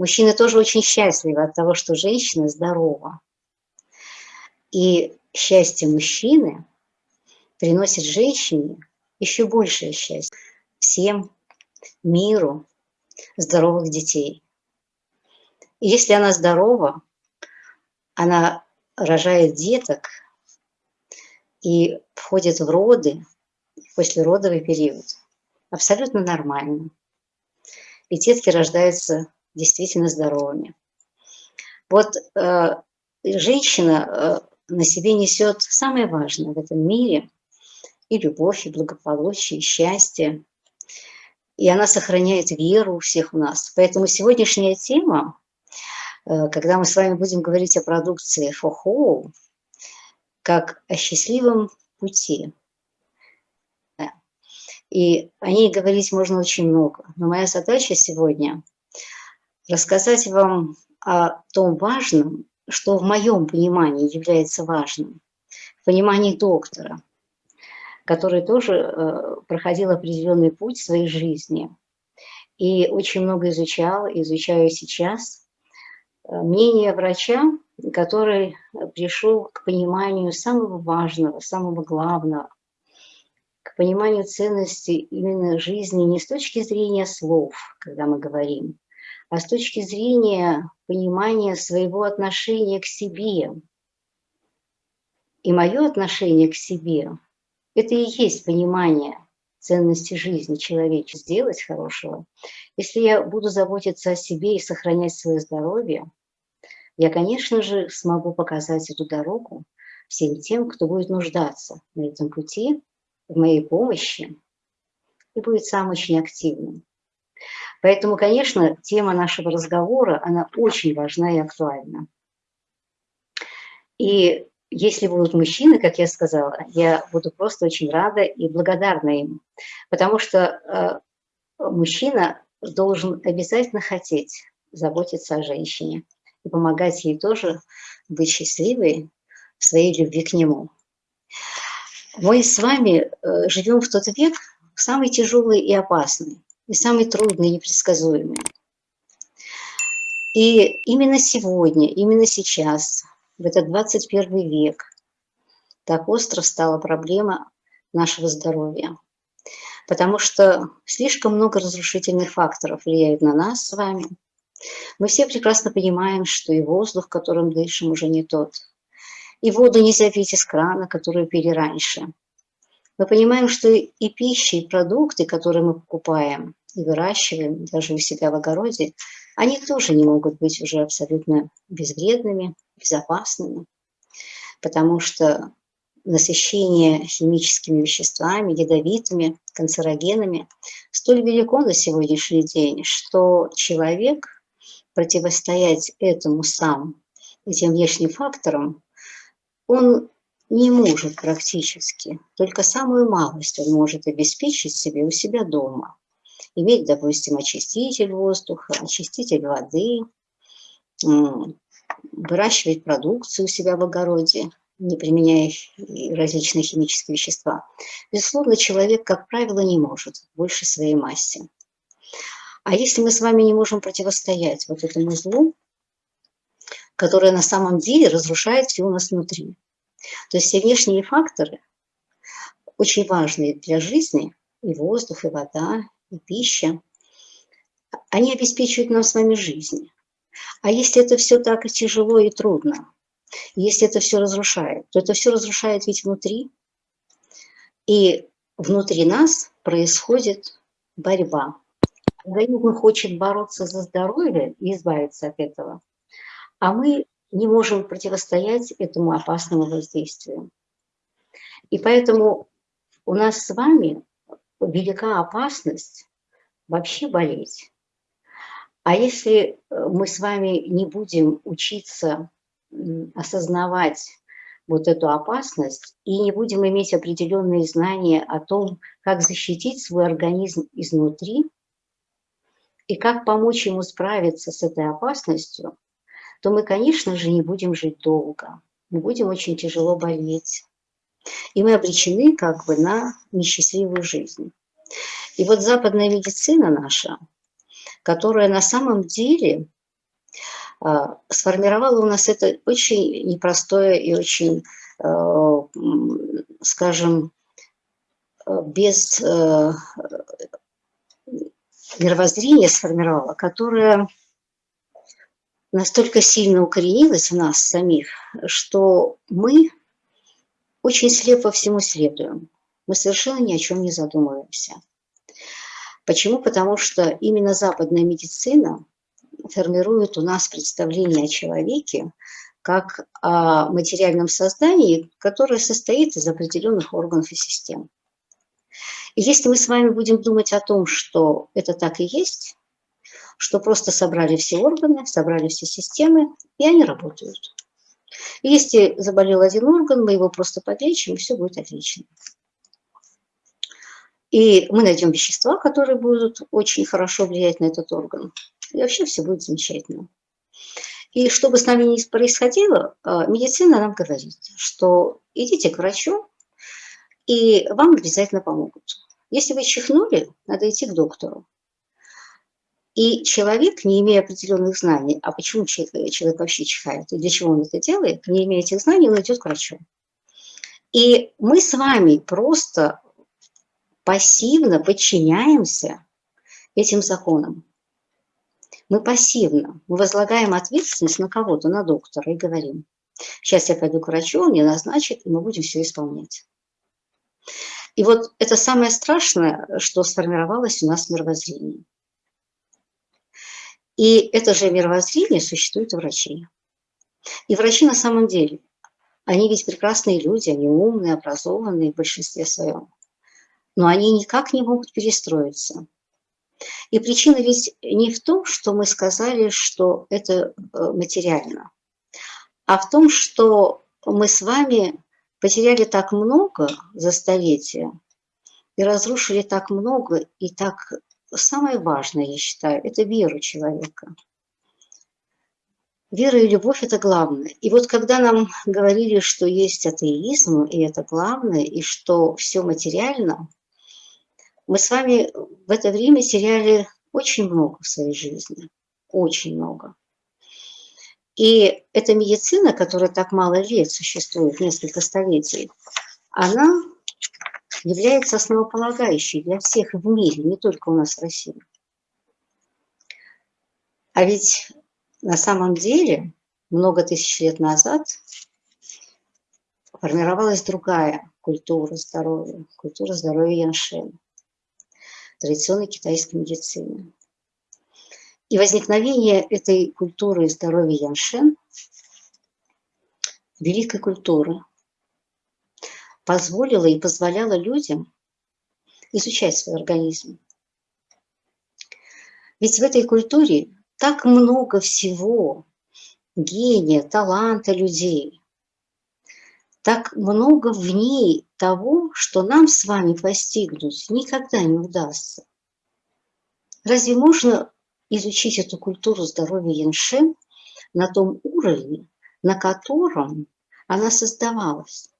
Мужчины тоже очень счастливы от того, что женщина здорова. И счастье мужчины приносит женщине еще большее счастье. Всем миру здоровых детей. И если она здорова, она рожает деток и входит в роды, послеродовый период. Абсолютно нормально. И детки рождаются действительно здоровыми. Вот э, женщина э, на себе несет самое важное в этом мире – и любовь, и благополучие, и счастье. И она сохраняет веру у всех у нас. Поэтому сегодняшняя тема, э, когда мы с вами будем говорить о продукции Фохоу, как о счастливом пути. И о ней говорить можно очень много. Но моя задача сегодня рассказать вам о том важном, что в моем понимании является важным, в понимании доктора, который тоже э, проходил определенный путь в своей жизни. И очень много изучал, изучаю сейчас. Э, мнение врача, который пришел к пониманию самого важного, самого главного, к пониманию ценности именно жизни не с точки зрения слов, когда мы говорим, а с точки зрения понимания своего отношения к себе. И мое отношение к себе, это и есть понимание ценности жизни человечества, сделать хорошего. Если я буду заботиться о себе и сохранять свое здоровье, я, конечно же, смогу показать эту дорогу всем тем, кто будет нуждаться на этом пути, в моей помощи, и будет сам очень активным. Поэтому, конечно, тема нашего разговора, она очень важна и актуальна. И если будут мужчины, как я сказала, я буду просто очень рада и благодарна им. Потому что э, мужчина должен обязательно хотеть заботиться о женщине и помогать ей тоже быть счастливой в своей любви к нему. Мы с вами э, живем в тот век, самый тяжелый и опасный, и самый трудный непредсказуемый. И именно сегодня, именно сейчас в этот 21 век так остро стала проблема нашего здоровья. Потому что слишком много разрушительных факторов влияет на нас с вами. Мы все прекрасно понимаем, что и воздух, которым дышим, уже не тот. И воду нельзя пить из крана, которую пили раньше. Мы понимаем, что и пища, и продукты, которые мы покупаем и выращиваем даже у себя в огороде, они тоже не могут быть уже абсолютно безвредными, безопасными, потому что насыщение химическими веществами, ядовитыми, канцерогенами столь велико на сегодняшний день, что человек противостоять этому сам, этим внешним факторам, он не может практически, только самую малость он может обеспечить себе у себя дома иметь, допустим, очиститель воздуха, очиститель воды, выращивать продукцию у себя в огороде, не применяя различные химические вещества. Безусловно, человек, как правило, не может больше своей массе. А если мы с вами не можем противостоять вот этому злу, которое на самом деле разрушает все у нас внутри, то есть все внешние факторы, очень важные для жизни, и воздух, и вода, и пища, они обеспечивают нам с вами жизнь. А если это все так тяжело и трудно, если это все разрушает, то это все разрушает ведь внутри. И внутри нас происходит борьба. Организм хочет бороться за здоровье и избавиться от этого, а мы не можем противостоять этому опасному воздействию. И поэтому у нас с вами велика опасность вообще болеть. А если э, мы с вами не будем учиться осознавать вот эту опасность и не будем иметь определенные знания о том, как защитить свой организм изнутри и как помочь ему справиться с этой опасностью, то мы, конечно же, не будем жить долго, мы будем очень тяжело болеть. И мы обречены как бы на несчастливую жизнь. И вот западная медицина наша, которая на самом деле а, сформировало у нас это очень непростое и очень, э, скажем, э, без э, мировоззрения сформировало, которое настолько сильно укоренилось в нас самих, что мы очень слепо всему следуем. Мы совершенно ни о чем не задумываемся. Почему? Потому что именно западная медицина формирует у нас представление о человеке как о материальном создании, которое состоит из определенных органов и систем. И если мы с вами будем думать о том, что это так и есть, что просто собрали все органы, собрали все системы, и они работают. Если заболел один орган, мы его просто подлечим, и все будет отлично. И мы найдем вещества, которые будут очень хорошо влиять на этот орган. И вообще все будет замечательно. И что бы с нами ни происходило, а, медицина нам говорит, что идите к врачу, и вам обязательно помогут. Если вы чихнули, надо идти к доктору. И человек, не имея определенных знаний, а почему человек вообще чихает, и для чего он это делает, не имея этих знаний, он идет к врачу. И мы с вами просто пассивно подчиняемся этим законам. Мы пассивно, мы возлагаем ответственность на кого-то, на доктора и говорим, сейчас я пойду к врачу, он мне назначит, и мы будем все исполнять. И вот это самое страшное, что сформировалось у нас в мировоззрении. И это же мировоззрение существует у врачей. И врачи на самом деле, они ведь прекрасные люди, они умные, образованные в большинстве своем но они никак не могут перестроиться. И причина ведь не в том, что мы сказали, что это э, материально, а в том, что мы с вами потеряли так много за столетия и разрушили так много, и так самое важное, я считаю, это веру человека. Вера и любовь – это главное. И вот когда нам говорили, что есть атеизм, и это главное, и что все материально – мы с вами в это время теряли очень много в своей жизни, очень много. И эта медицина, которая так мало лет существует, несколько столетий, она является основополагающей для всех в мире, не только у нас в России. А ведь на самом деле много тысяч лет назад формировалась другая культура здоровья, культура здоровья Яншена традиционной китайской медицины. И возникновение этой культуры здоровья Яншен, великой культуры, позволило и позволяло людям изучать свой организм. Ведь в этой культуре так много всего, гения, таланта людей, так много в ней того, что нам с вами постигнуть никогда не удастся. Разве можно изучить эту культуру здоровья Яншен на том уровне, на котором она создавалась?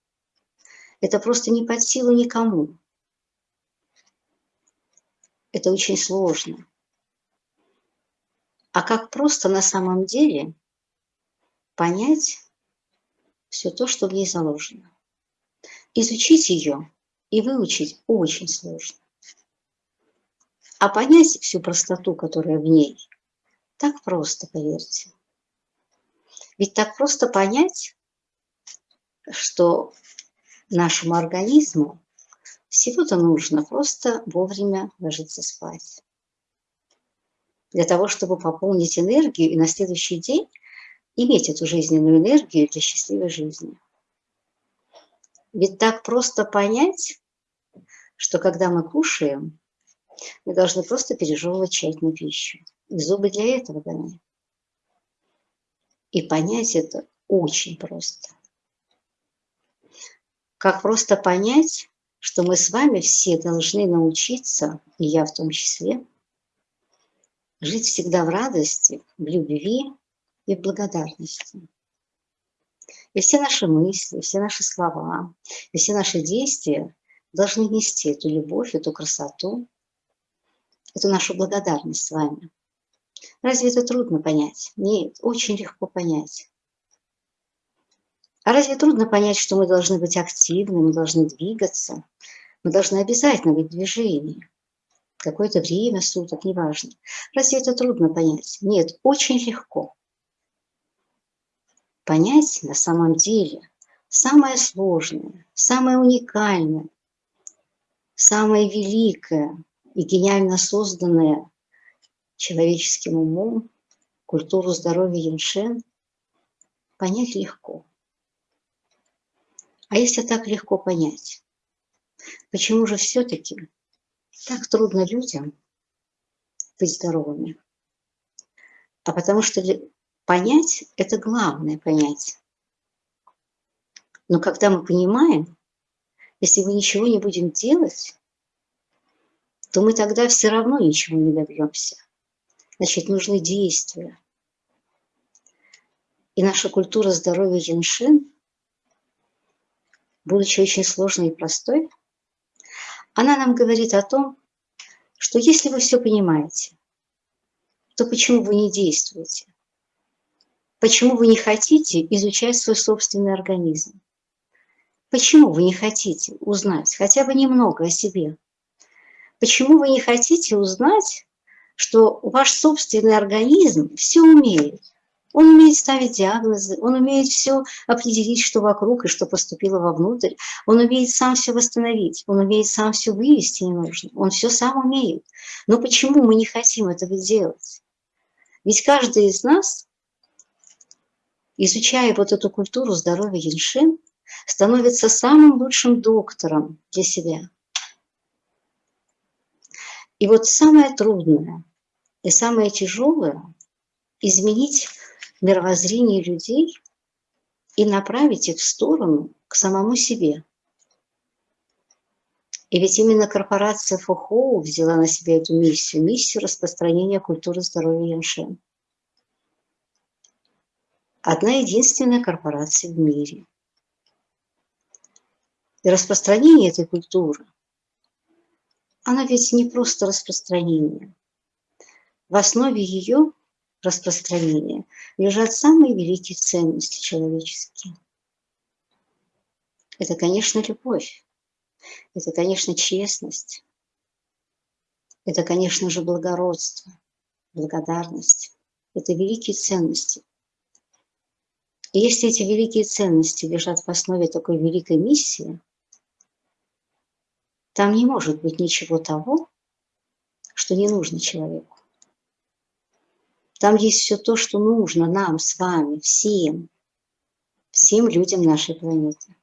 Это просто не под силу никому. Это очень сложно. А как просто на самом деле понять, все то, что в ней заложено. Изучить ее и выучить очень сложно. А понять всю простоту, которая в ней, так просто, поверьте. Ведь так просто понять, что нашему организму всего-то нужно просто вовремя ложиться спать. Для того, чтобы пополнить энергию и на следующий день иметь эту жизненную энергию для счастливой жизни. Ведь так просто понять, что когда мы кушаем, мы должны просто пережевывать тщательно пищу. И зубы для этого даны. И понять это очень просто. Как просто понять, что мы с вами все должны научиться, и я в том числе, жить всегда в радости, в любви, и в благодарности. И все наши мысли, все наши слова, и все наши действия должны нести эту любовь, эту красоту, эту нашу благодарность с вами. Разве это трудно понять? Нет, очень легко понять. А разве трудно понять, что мы должны быть активны, мы должны двигаться, мы должны обязательно быть в движении? Какое-то время суток, неважно. Разве это трудно понять? Нет, очень легко. Понять на самом деле самое сложное, самое уникальное, самое великое и гениально созданное человеческим умом культуру здоровья Яншен понять легко. А если так легко понять, почему же все-таки так трудно людям быть здоровыми? А потому что понять – это главное понять. Но когда мы понимаем, если мы ничего не будем делать, то мы тогда все равно ничего не добьемся. Значит, нужны действия. И наша культура здоровья Яншин будучи очень сложной и простой, она нам говорит о том, что если вы все понимаете, то почему вы не действуете? Почему вы не хотите изучать свой собственный организм? Почему вы не хотите узнать хотя бы немного о себе? Почему вы не хотите узнать, что ваш собственный организм все умеет? Он умеет ставить диагнозы, он умеет все определить, что вокруг и что поступило вовнутрь. Он умеет сам все восстановить, он умеет сам все вывести ненужное. Он все сам умеет. Но почему мы не хотим этого делать? Ведь каждый из нас, изучая вот эту культуру здоровья Яншин, становится самым лучшим доктором для себя. И вот самое трудное и самое тяжелое – изменить мировоззрение людей и направить их в сторону к самому себе. И ведь именно корпорация Фухоу взяла на себя эту миссию, миссию распространения культуры здоровья Яншен. Одна единственная корпорация в мире. И распространение этой культуры, она ведь не просто распространение. В основе ее распространения лежат самые великие ценности человеческие. Это, конечно, любовь. Это, конечно, честность. Это, конечно же, благородство, благодарность. Это великие ценности. И если эти великие ценности лежат в основе такой великой миссии, там не может быть ничего того, что не нужно человеку. Там есть все то, что нужно нам с вами, всем, всем людям нашей планеты.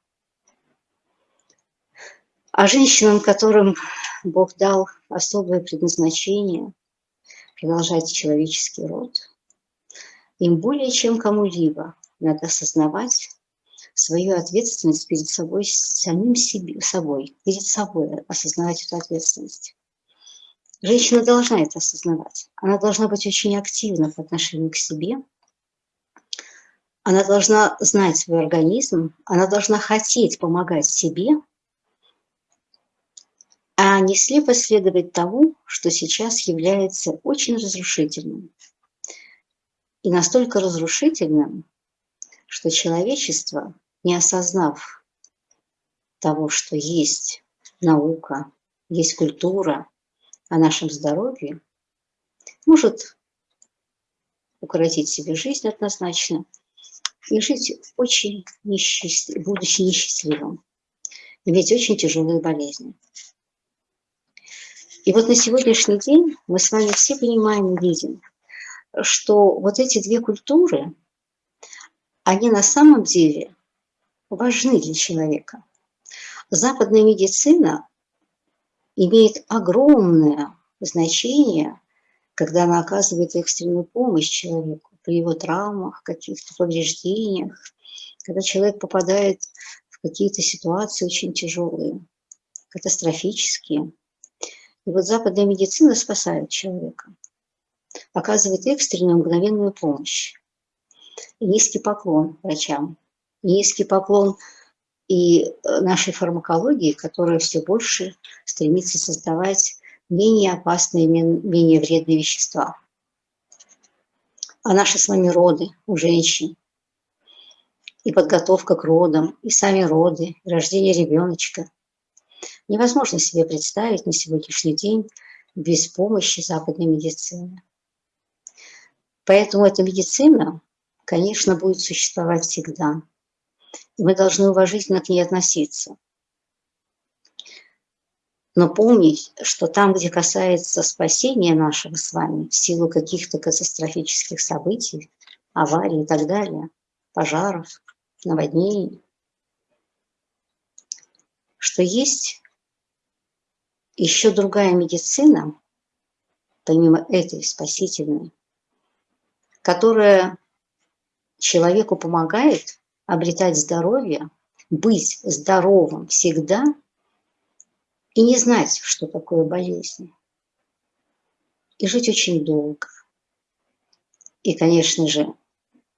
А женщинам, которым Бог дал особое предназначение продолжать человеческий род, им более чем кому-либо надо осознавать свою ответственность перед собой, самим себе, собой, перед собой осознавать эту ответственность. Женщина должна это осознавать. Она должна быть очень активна по отношению к себе. Она должна знать свой организм. Она должна хотеть помогать себе, а не слепо следовать тому, что сейчас является очень разрушительным. И настолько разрушительным, что человечество, не осознав того, что есть наука, есть культура, о нашем здоровье, может укоротить себе жизнь однозначно и жить очень несчастлив, будучи несчастливым, иметь очень тяжелые болезни. И вот на сегодняшний день мы с вами все понимаем и видим, что вот эти две культуры, они на самом деле важны для человека. Западная медицина имеет огромное значение, когда она оказывает экстренную помощь человеку при его травмах, каких-то повреждениях, когда человек попадает в какие-то ситуации очень тяжелые, катастрофические. И вот западная медицина спасает человека, оказывает экстренную мгновенную помощь. И низкий поклон врачам, низкий поклон и э, нашей фармакологии, которая все больше стремится создавать менее опасные, менее вредные вещества. А наши с вами роды у женщин, и подготовка к родам, и сами роды, и рождение ребеночка. Невозможно себе представить на сегодняшний день без помощи западной медицины. Поэтому эта медицина, конечно, будет существовать всегда. И мы должны уважительно к ней относиться. Но помнить, что там, где касается спасения нашего с вами в силу каких-то катастрофических событий, аварий и так далее, пожаров, наводнений, что есть еще другая медицина, помимо этой спасительной, которая человеку помогает обретать здоровье, быть здоровым всегда – и не знать, что такое болезнь. И жить очень долго. И, конечно же,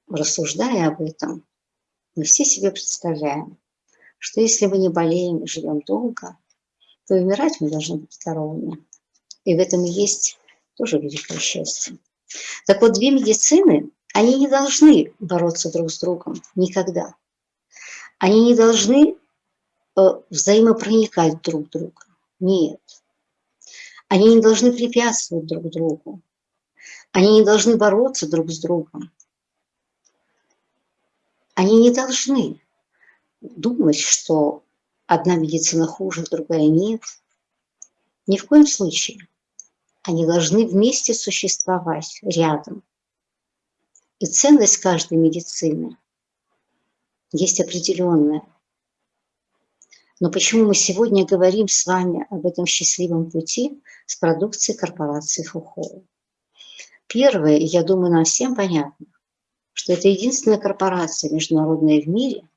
рассуждая об этом, мы все себе представляем, что если мы не болеем и живем долго, то умирать мы должны быть здоровыми. И в этом есть тоже великое счастье. Так вот, две медицины, они не должны бороться друг с другом никогда. Они не должны э, взаимопроникать друг в друга. Нет. Они не должны препятствовать друг другу. Они не должны бороться друг с другом. Они не должны думать, что одна медицина хуже, другая нет. Ни в коем случае. Они должны вместе существовать рядом. И ценность каждой медицины есть определенная – но почему мы сегодня говорим с вами об этом счастливом пути с продукцией корпорации Фухоу? Первое, и я думаю, нам всем понятно, что это единственная корпорация международная в мире,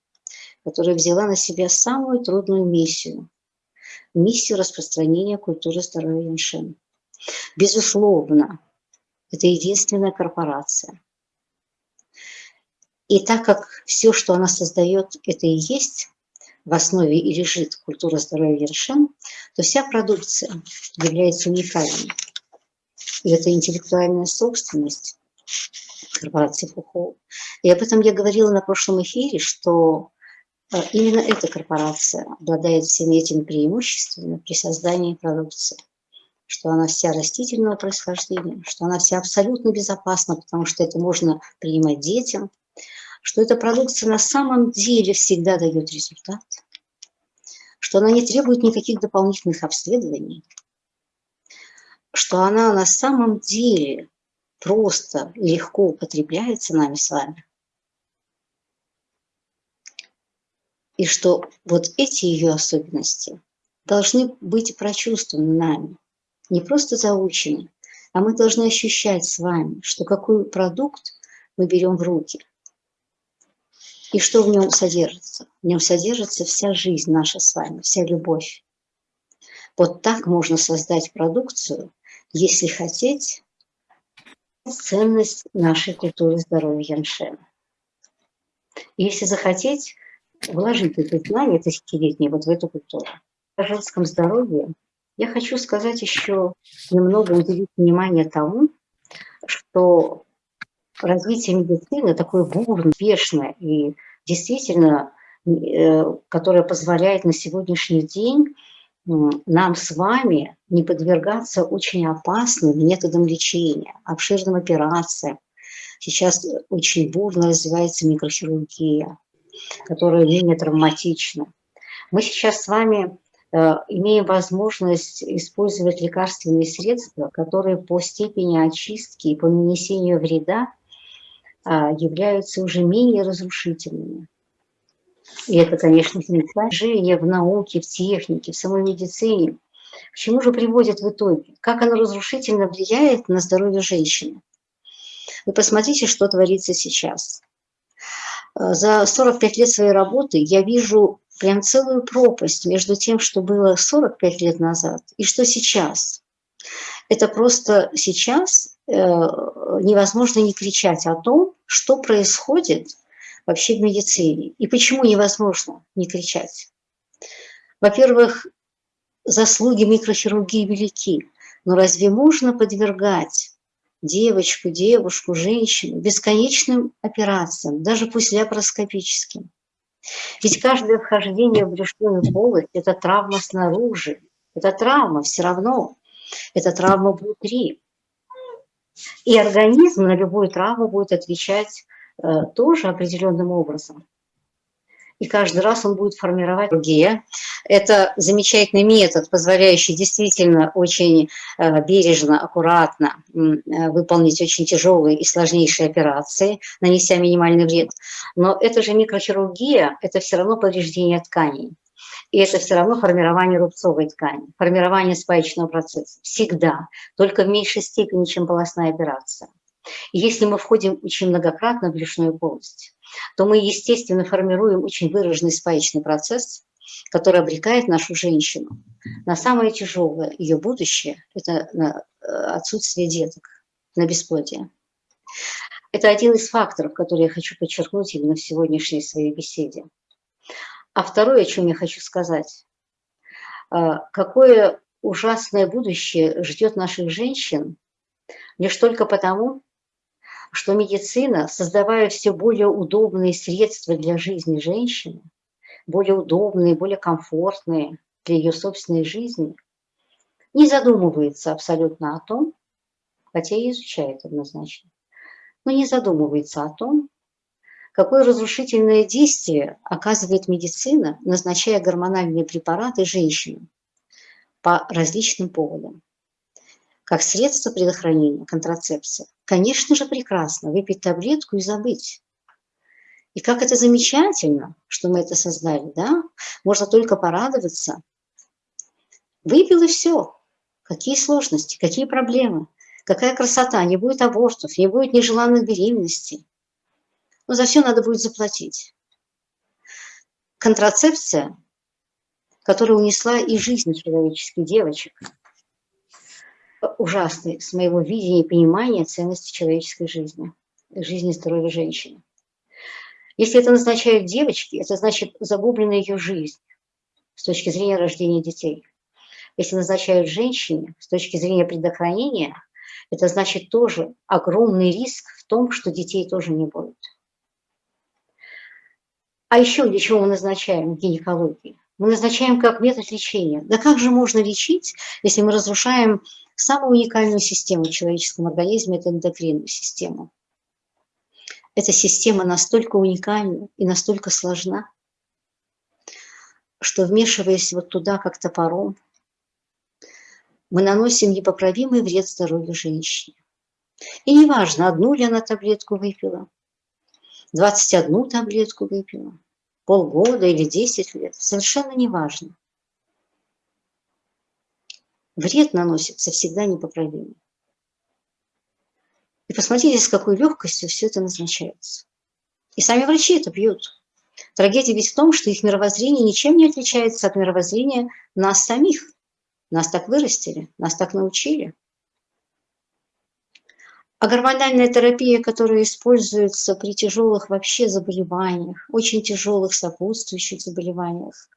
которая взяла на себя самую трудную миссию – миссию распространения культуры здоровья Яншен. Безусловно, это единственная корпорация. И так как все, что она создает, это и есть в основе и лежит культура здоровья Ершем, то вся продукция является уникальной. И это интеллектуальная собственность корпорации Фухоу. И об этом я говорила на прошлом эфире, что э, именно эта корпорация обладает всеми этими преимуществами при создании продукции что она вся растительного происхождения, что она вся абсолютно безопасна, потому что это можно принимать детям, что эта продукция на самом деле всегда дает результат, что она не требует никаких дополнительных обследований, что она на самом деле просто легко употребляется нами с вами. И что вот эти ее особенности должны быть прочувствованы нами, не просто заучены, а мы должны ощущать с вами, что какой продукт мы берем в руки – и что в нем содержится? В нем содержится вся жизнь наша с вами, вся любовь. Вот так можно создать продукцию, если хотеть, ценность нашей культуры здоровья Яншена. Если захотеть, вложить эти знания тысячелетние вот в эту культуру. О женском здоровье я хочу сказать еще немного уделить внимание тому, что развитие медицины такое бурное, успешное и действительно, э, которое позволяет на сегодняшний день нам с вами не подвергаться очень опасным методам лечения, обширным операциям. Сейчас очень бурно развивается микрохирургия, которая менее травматична. Мы сейчас с вами э, имеем возможность использовать лекарственные средства, которые по степени очистки и по нанесению вреда являются уже менее разрушительными. И это, конечно, движение в науке, в технике, в самой медицине. К чему же приводит в итоге? Как оно разрушительно влияет на здоровье женщины? Вы посмотрите, что творится сейчас. А, за 45 лет своей работы я вижу прям целую пропасть между тем, что было 45 лет назад и что сейчас. Это просто сейчас э, невозможно не кричать о том, что происходит вообще в медицине и почему невозможно не кричать. Во-первых, заслуги микрохирургии велики, но разве можно подвергать девочку, девушку, женщину бесконечным операциям, даже пусть лапароскопическим. Ведь каждое вхождение в брюшную полость – это травма снаружи, это травма все равно, это травма внутри. И организм на любую травму будет отвечать э, тоже определенным образом и каждый раз он будет формировать другие. Это замечательный метод, позволяющий действительно очень э, бережно, аккуратно э, выполнить очень тяжелые и сложнейшие операции, нанеся минимальный вред. Но это же микрохирургия, это все равно повреждение тканей. И это все равно формирование рубцовой ткани, формирование спаечного процесса. Всегда. Только в меньшей степени, чем полостная операция. Если мы входим очень многократно в брюшную полость, то мы, естественно, формируем очень выраженный спаечный процесс, который обрекает нашу женщину на самое тяжелое ее будущее – это на э, отсутствие деток, на бесплодие. Это один из факторов, который я хочу подчеркнуть именно в сегодняшней своей беседе. А второе, о чем я хочу сказать, э, какое ужасное будущее ждет наших женщин лишь только потому, что медицина, создавая все более удобные средства для жизни женщины, более удобные, более комфортные для ее собственной жизни, не задумывается абсолютно о том, хотя и изучает однозначно, но не задумывается о том, какое разрушительное действие оказывает медицина, назначая гормональные препараты женщинам по различным поводам как средство предохранения, контрацепция. Конечно же, прекрасно выпить таблетку и забыть. И как это замечательно, что мы это создали, да? Можно только порадоваться. Выпил и все. Какие сложности, какие проблемы, какая красота, не будет абортов, не будет нежеланных беременностей. Но за все надо будет заплатить. Контрацепция, которая унесла и жизнь человеческих девочек – ужасный с моего видения и понимания ценности человеческой жизни, жизни и здоровья женщины. Если это назначают девочки, это значит загублена ее жизнь с точки зрения рождения детей. Если назначают женщине с точки зрения предохранения, это значит тоже огромный риск в том, что детей тоже не будет. А еще для чего мы назначаем гинекологию? Мы назначаем как метод лечения. Да как же можно лечить, если мы разрушаем самую уникальную систему в человеческом организме – это эндокринную систему. Эта система настолько уникальна и настолько сложна, что вмешиваясь вот туда как топором, мы наносим непоправимый вред здоровью женщине. И неважно, одну ли она таблетку выпила, 21 таблетку выпила, полгода или 10 лет, совершенно неважно вред наносится всегда непоправимый. И посмотрите, с какой легкостью все это назначается. И сами врачи это пьют. Трагедия ведь в том, что их мировоззрение ничем не отличается от мировоззрения нас самих. Нас так вырастили, нас так научили. А гормональная терапия, которая используется при тяжелых вообще заболеваниях, очень тяжелых сопутствующих заболеваниях,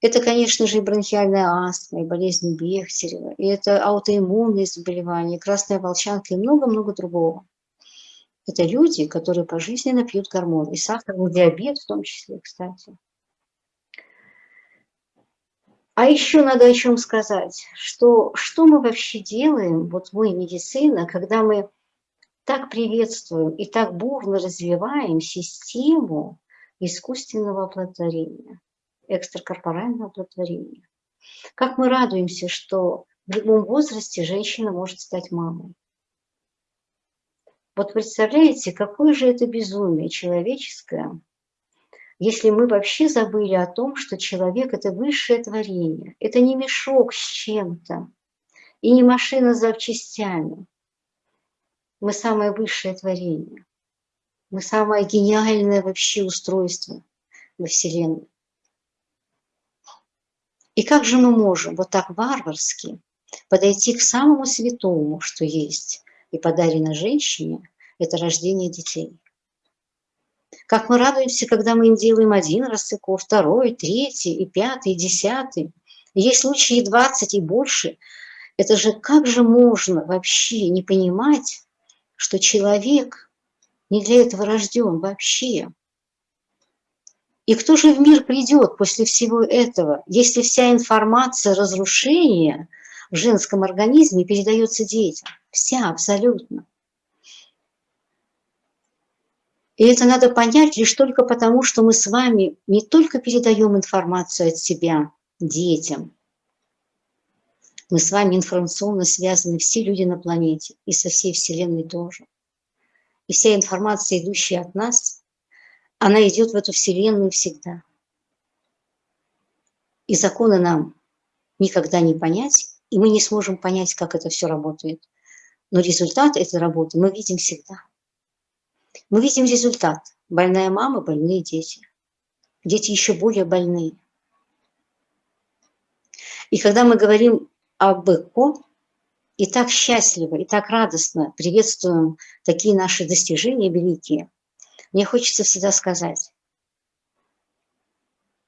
это, конечно же, и бронхиальная астма, и болезнь Бехтерева, и это аутоиммунные заболевания, красная волчанка и много-много другого. Это люди, которые пожизненно пьют гормоны, и сахарный диабет в том числе, кстати. А еще надо о чем сказать, что, что мы вообще делаем, вот мы, медицина, когда мы так приветствуем и так бурно развиваем систему искусственного оплодотворения экстракорпорального оплодотворения. Как мы радуемся, что в любом возрасте женщина может стать мамой. Вот представляете, какое же это безумие человеческое, если мы вообще забыли о том, что человек – это высшее творение, это не мешок с чем-то, и не машина с запчастями. Мы самое высшее творение. Мы самое гениальное вообще устройство во Вселенной. И как же мы можем вот так варварски подойти к самому святому, что есть, и подарено женщине – это рождение детей? Как мы радуемся, когда мы им делаем один рассыков, второй, третий, и пятый, и десятый. Есть случаи и двадцать, и больше. Это же как же можно вообще не понимать, что человек не для этого рожден вообще? И кто же в мир придет после всего этого, если вся информация разрушения в женском организме передается детям? Вся абсолютно. И это надо понять лишь только потому, что мы с вами не только передаем информацию от себя детям, мы с вами информационно связаны, все люди на планете, и со всей Вселенной тоже. И вся информация, идущая от нас, она идет в эту Вселенную всегда. И законы нам никогда не понять, и мы не сможем понять, как это все работает. Но результат этой работы мы видим всегда. Мы видим результат. Больная мама, больные дети. Дети еще более больные. И когда мы говорим об ЭКО, и так счастливо, и так радостно приветствуем такие наши достижения великие, мне хочется всегда сказать,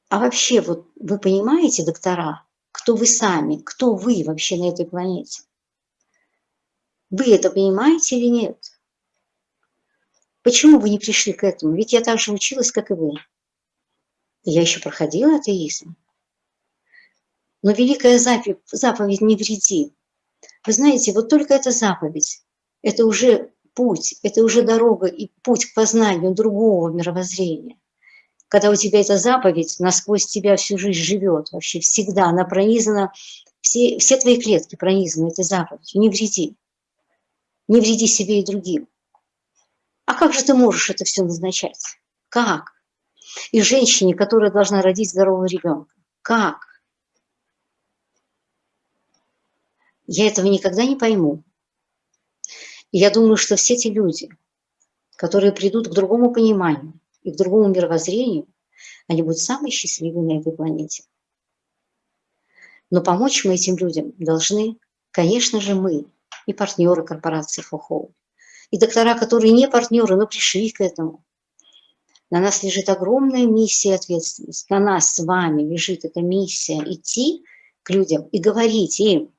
а вообще вот вы понимаете, доктора, кто вы сами, кто вы вообще на этой планете? Вы это понимаете или нет? Почему вы не пришли к этому? Ведь я так же училась, как и вы. Я еще проходила атеизм. Но великая заповедь, заповедь «не вреди». Вы знаете, вот только эта заповедь, это уже путь, это уже дорога и путь к познанию другого мировоззрения. Когда у тебя эта заповедь насквозь тебя всю жизнь живет, вообще всегда, она пронизана, все, все твои клетки пронизаны этой заповедью. Не вреди. Не вреди себе и другим. А как же ты можешь это все назначать? Как? И женщине, которая должна родить здорового ребенка. Как? Я этого никогда не пойму. И я думаю, что все те люди, которые придут к другому пониманию и к другому мировоззрению, они будут самые счастливые на этой планете. Но помочь мы этим людям должны, конечно же, мы и партнеры корпорации ФОХОУ и доктора, которые не партнеры, но пришли к этому. На нас лежит огромная миссия и ответственность. На нас с вами лежит эта миссия идти к людям и говорить им,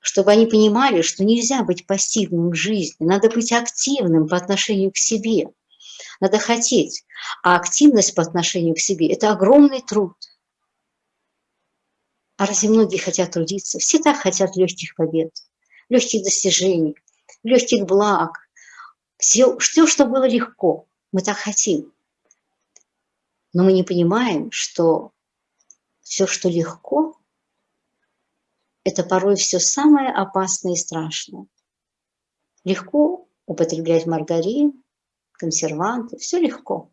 чтобы они понимали, что нельзя быть пассивным в жизни, надо быть активным по отношению к себе, надо хотеть. А активность по отношению к себе – это огромный труд. А разве многие хотят трудиться? Все так хотят легких побед, легких достижений, легких благ, все, все, что было легко, мы так хотим. Но мы не понимаем, что все, что легко, это порой все самое опасное и страшное. Легко употреблять маргарин, консерванты, все легко.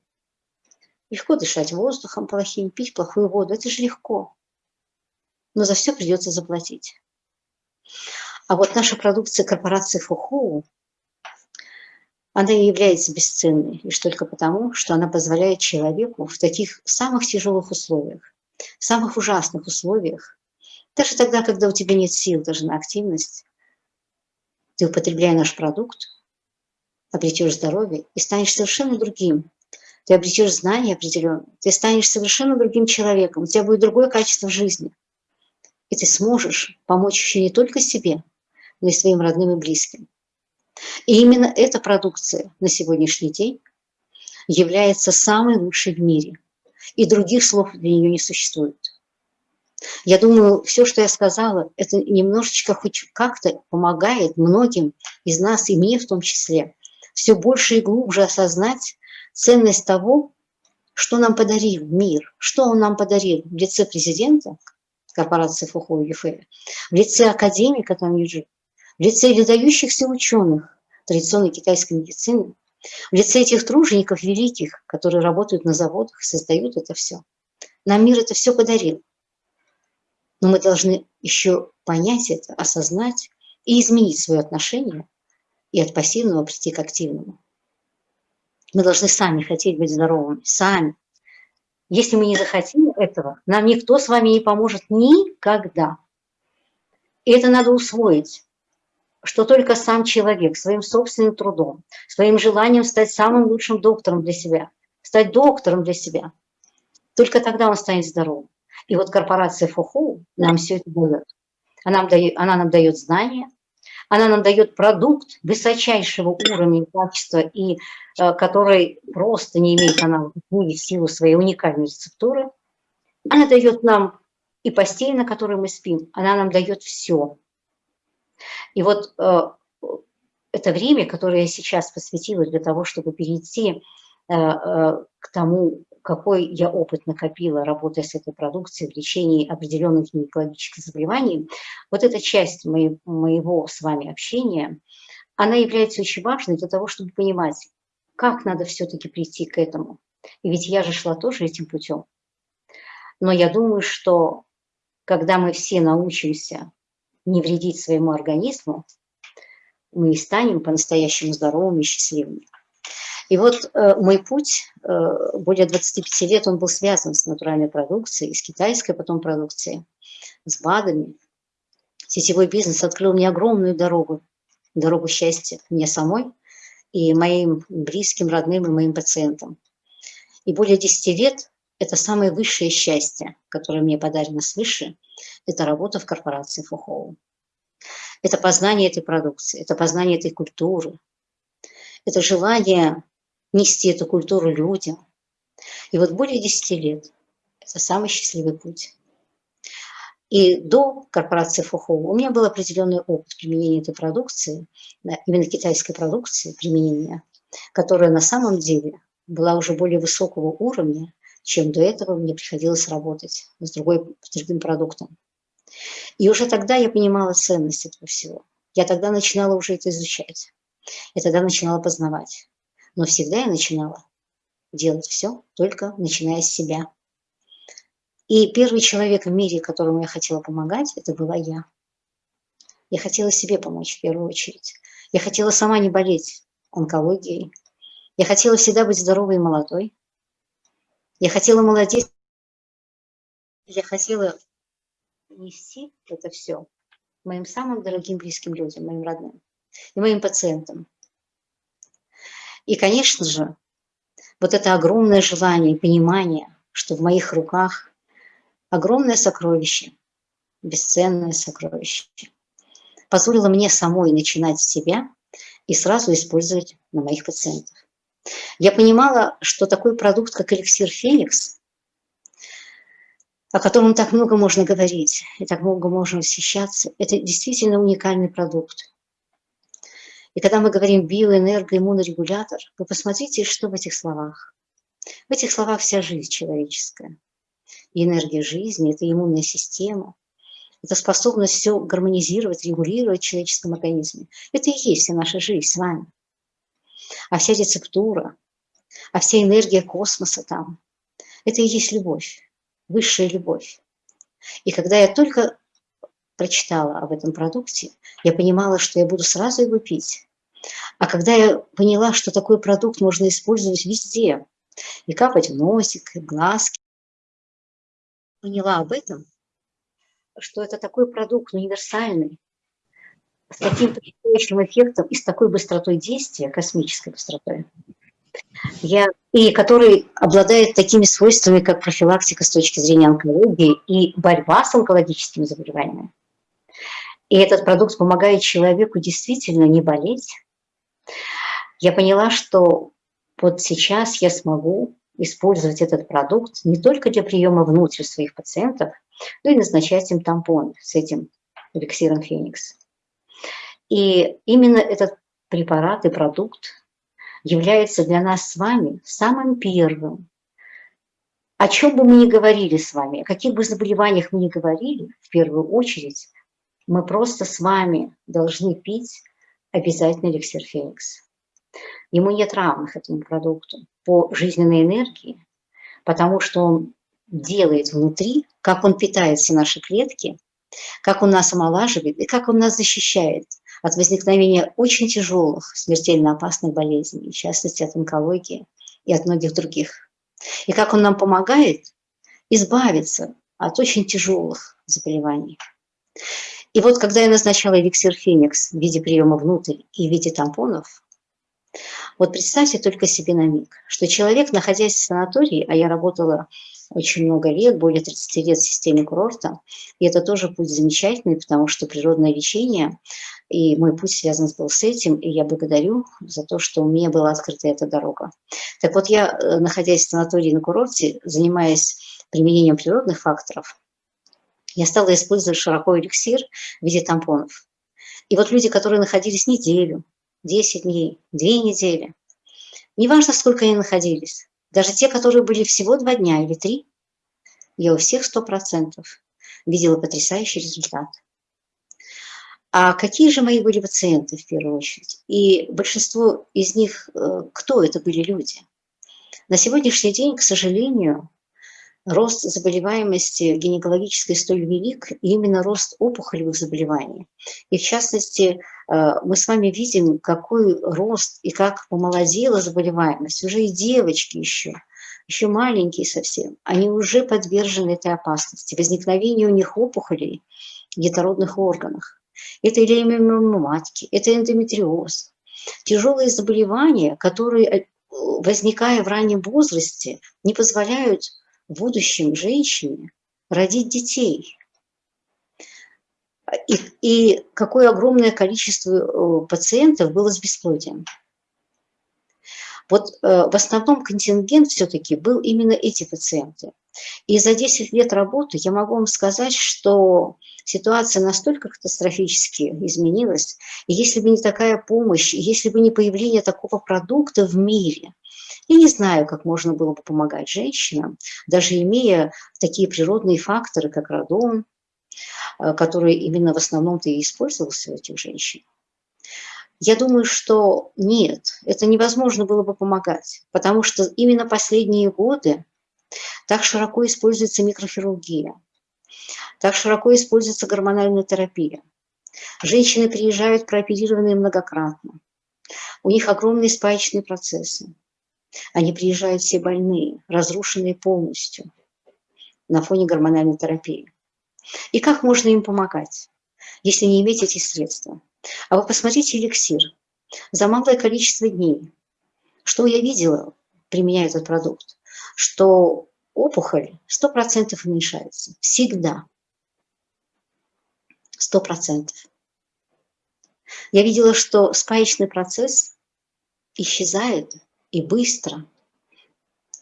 Легко дышать воздухом плохим, пить плохую воду, это же легко. Но за все придется заплатить. А вот наша продукция корпорации Фухоу, она и является бесценной лишь только потому, что она позволяет человеку в таких самых тяжелых условиях, в самых ужасных условиях, даже тогда, когда у тебя нет сил даже на активность, ты, употребляя наш продукт, обретешь здоровье и станешь совершенно другим. Ты обретешь знания определенные, ты станешь совершенно другим человеком, у тебя будет другое качество жизни. И ты сможешь помочь еще не только себе, но и своим родным и близким. И именно эта продукция на сегодняшний день является самой лучшей в мире. И других слов для нее не существует. Я думаю, все, что я сказала, это немножечко хоть как-то помогает многим из нас, и мне в том числе, все больше и глубже осознать ценность того, что нам подарил мир, что он нам подарил в лице президента корпорации Фухо ЮФЭ, в лице академика там Юджи, в лице выдающихся ученых традиционной китайской медицины, в лице этих тружеников великих, которые работают на заводах, создают это все. Нам мир это все подарил. Но мы должны еще понять это, осознать и изменить свое отношение и от пассивного прийти к активному. Мы должны сами хотеть быть здоровыми, сами. Если мы не захотим этого, нам никто с вами не поможет никогда. И это надо усвоить что только сам человек своим собственным трудом, своим желанием стать самым лучшим доктором для себя, стать доктором для себя, только тогда он станет здоровым. И вот корпорация ФОХО нам все это дает. Она нам дает, она нам дает знания, она нам дает продукт высочайшего уровня качества, и э, который просто не имеет аналогов в силу своей уникальной рецептуры. Она дает нам и постель, на которой мы спим, она нам дает все. И вот э, это время, которое я сейчас посвятила для того, чтобы перейти э, э, к тому, какой я опыт накопила, работая с этой продукцией в лечении определенных гинекологических заболеваний, вот эта часть моей, моего с вами общения, она является очень важной для того, чтобы понимать, как надо все-таки прийти к этому. И ведь я же шла тоже этим путем. Но я думаю, что когда мы все научимся не вредить своему организму, мы и станем по-настоящему здоровыми и счастливыми. И вот э, мой путь, э, более 25 лет, он был связан с натуральной продукцией, с китайской потом продукцией, с БАДами. Сетевой бизнес открыл мне огромную дорогу, дорогу счастья мне самой и моим близким, родным и моим пациентам. И более 10 лет – это самое высшее счастье, которое мне подарено свыше, это работа в корпорации Фухоу. Это познание этой продукции, это познание этой культуры, это желание нести эту культуру людям. И вот более 10 лет – это самый счастливый путь. И до корпорации Фухоу у меня был определенный опыт применения этой продукции, именно китайской продукции применения, которая на самом деле была уже более высокого уровня, чем до этого мне приходилось работать с, другой, с другим продуктом. И уже тогда я понимала ценность этого всего. Я тогда начинала уже это изучать. Я тогда начинала познавать. Но всегда я начинала делать все, только начиная с себя. И первый человек в мире, которому я хотела помогать, это была я. Я хотела себе помочь в первую очередь. Я хотела сама не болеть онкологией. Я хотела всегда быть здоровой и молодой. Я хотела молодеть. Я хотела нести это все моим самым дорогим близким людям, моим родным и моим пациентам. И, конечно же, вот это огромное желание и понимание, что в моих руках огромное сокровище, бесценное сокровище, позволило мне самой начинать с себя и сразу использовать на моих пациентах. Я понимала, что такой продукт, как эликсир Феникс, о котором так много можно говорить и так много можно восхищаться, это действительно уникальный продукт. И когда мы говорим биоэнергоиммунорегулятор, вы посмотрите, что в этих словах. В этих словах вся жизнь человеческая. И энергия жизни, это иммунная система, это способность все гармонизировать, регулировать в человеческом организме. Это и есть вся наша жизнь с вами. А вся рецептура, а вся энергия космоса там, это и есть любовь, высшая любовь. И когда я только прочитала об этом продукте, я понимала, что я буду сразу его пить. А когда я поняла, что такой продукт можно использовать везде, и капать в носик, и в глазки, поняла об этом, что это такой продукт универсальный, с таким потрясающим эффектом и с такой быстротой действия, космической быстротой, я, и который обладает такими свойствами, как профилактика с точки зрения онкологии и борьба с онкологическими заболеваниями. И этот продукт помогает человеку действительно не болеть. Я поняла, что вот сейчас я смогу использовать этот продукт не только для приема внутрь своих пациентов, но и назначать им тампон с этим эликсиром Феникс. И именно этот препарат и продукт является для нас с вами самым первым. О чем бы мы ни говорили с вами, о каких бы заболеваниях мы ни говорили, в первую очередь, мы просто с вами должны пить обязательно эликсир Феникс. Ему нет равных этому продукту по жизненной энергии, потому что он делает внутри, как он питает все наши клетки, как он нас омолаживает и как он нас защищает от возникновения очень тяжелых, смертельно опасных болезней, в частности от онкологии и от многих других. И как он нам помогает избавиться от очень тяжелых заболеваний. И вот когда я назначала эликсир Феникс в виде приема внутрь и в виде тампонов, вот представьте только себе на миг, что человек, находясь в санатории, а я работала очень много лет, более 30 лет в системе курорта. И это тоже путь замечательный, потому что природное лечение, и мой путь связан был с этим, и я благодарю за то, что у меня была открыта эта дорога. Так вот, я, э, находясь в санатории на курорте, занимаясь применением природных факторов, я стала использовать широко эликсир в виде тампонов. И вот люди, которые находились неделю, 10 дней, 2 недели, неважно, сколько они находились, даже те, которые были всего два дня или три, я у всех сто процентов видела потрясающий результат. А какие же мои были пациенты в первую очередь? И большинство из них, э, кто это были люди? На сегодняшний день, к сожалению, рост заболеваемости гинекологической столь велик, именно рост опухолевых заболеваний. И в частности, э, мы с вами видим, какой рост и как помолодела заболеваемость. Уже и девочки еще, еще маленькие совсем, они уже подвержены этой опасности, возникновению у них опухолей в детородных органах. Это или матки, это эндометриоз. Тяжелые заболевания, которые, э, возникая в раннем возрасте, не позволяют в будущем женщине родить детей. И, и какое огромное количество э, пациентов было с бесплодием. Вот э, в основном контингент все-таки был именно эти пациенты. И за 10 лет работы я могу вам сказать, что ситуация настолько катастрофически изменилась, и если бы не такая помощь, если бы не появление такого продукта в мире, я не знаю, как можно было бы помогать женщинам, даже имея такие природные факторы, как радон, э, который именно в основном-то и использовался у этих женщин. Я думаю, что нет, это невозможно было бы помогать, потому что именно последние годы так широко используется микрохирургия, так широко используется гормональная терапия. Женщины приезжают прооперированные многократно. У них огромные спаечные процессы. Они приезжают все больные, разрушенные полностью на фоне гормональной терапии. И как можно им помогать, если не иметь эти средства? А вы посмотрите эликсир. За малое количество дней. Что я видела, применяя этот продукт? Что опухоль 100% уменьшается. Всегда. 100%. Я видела, что спаечный процесс исчезает и быстро.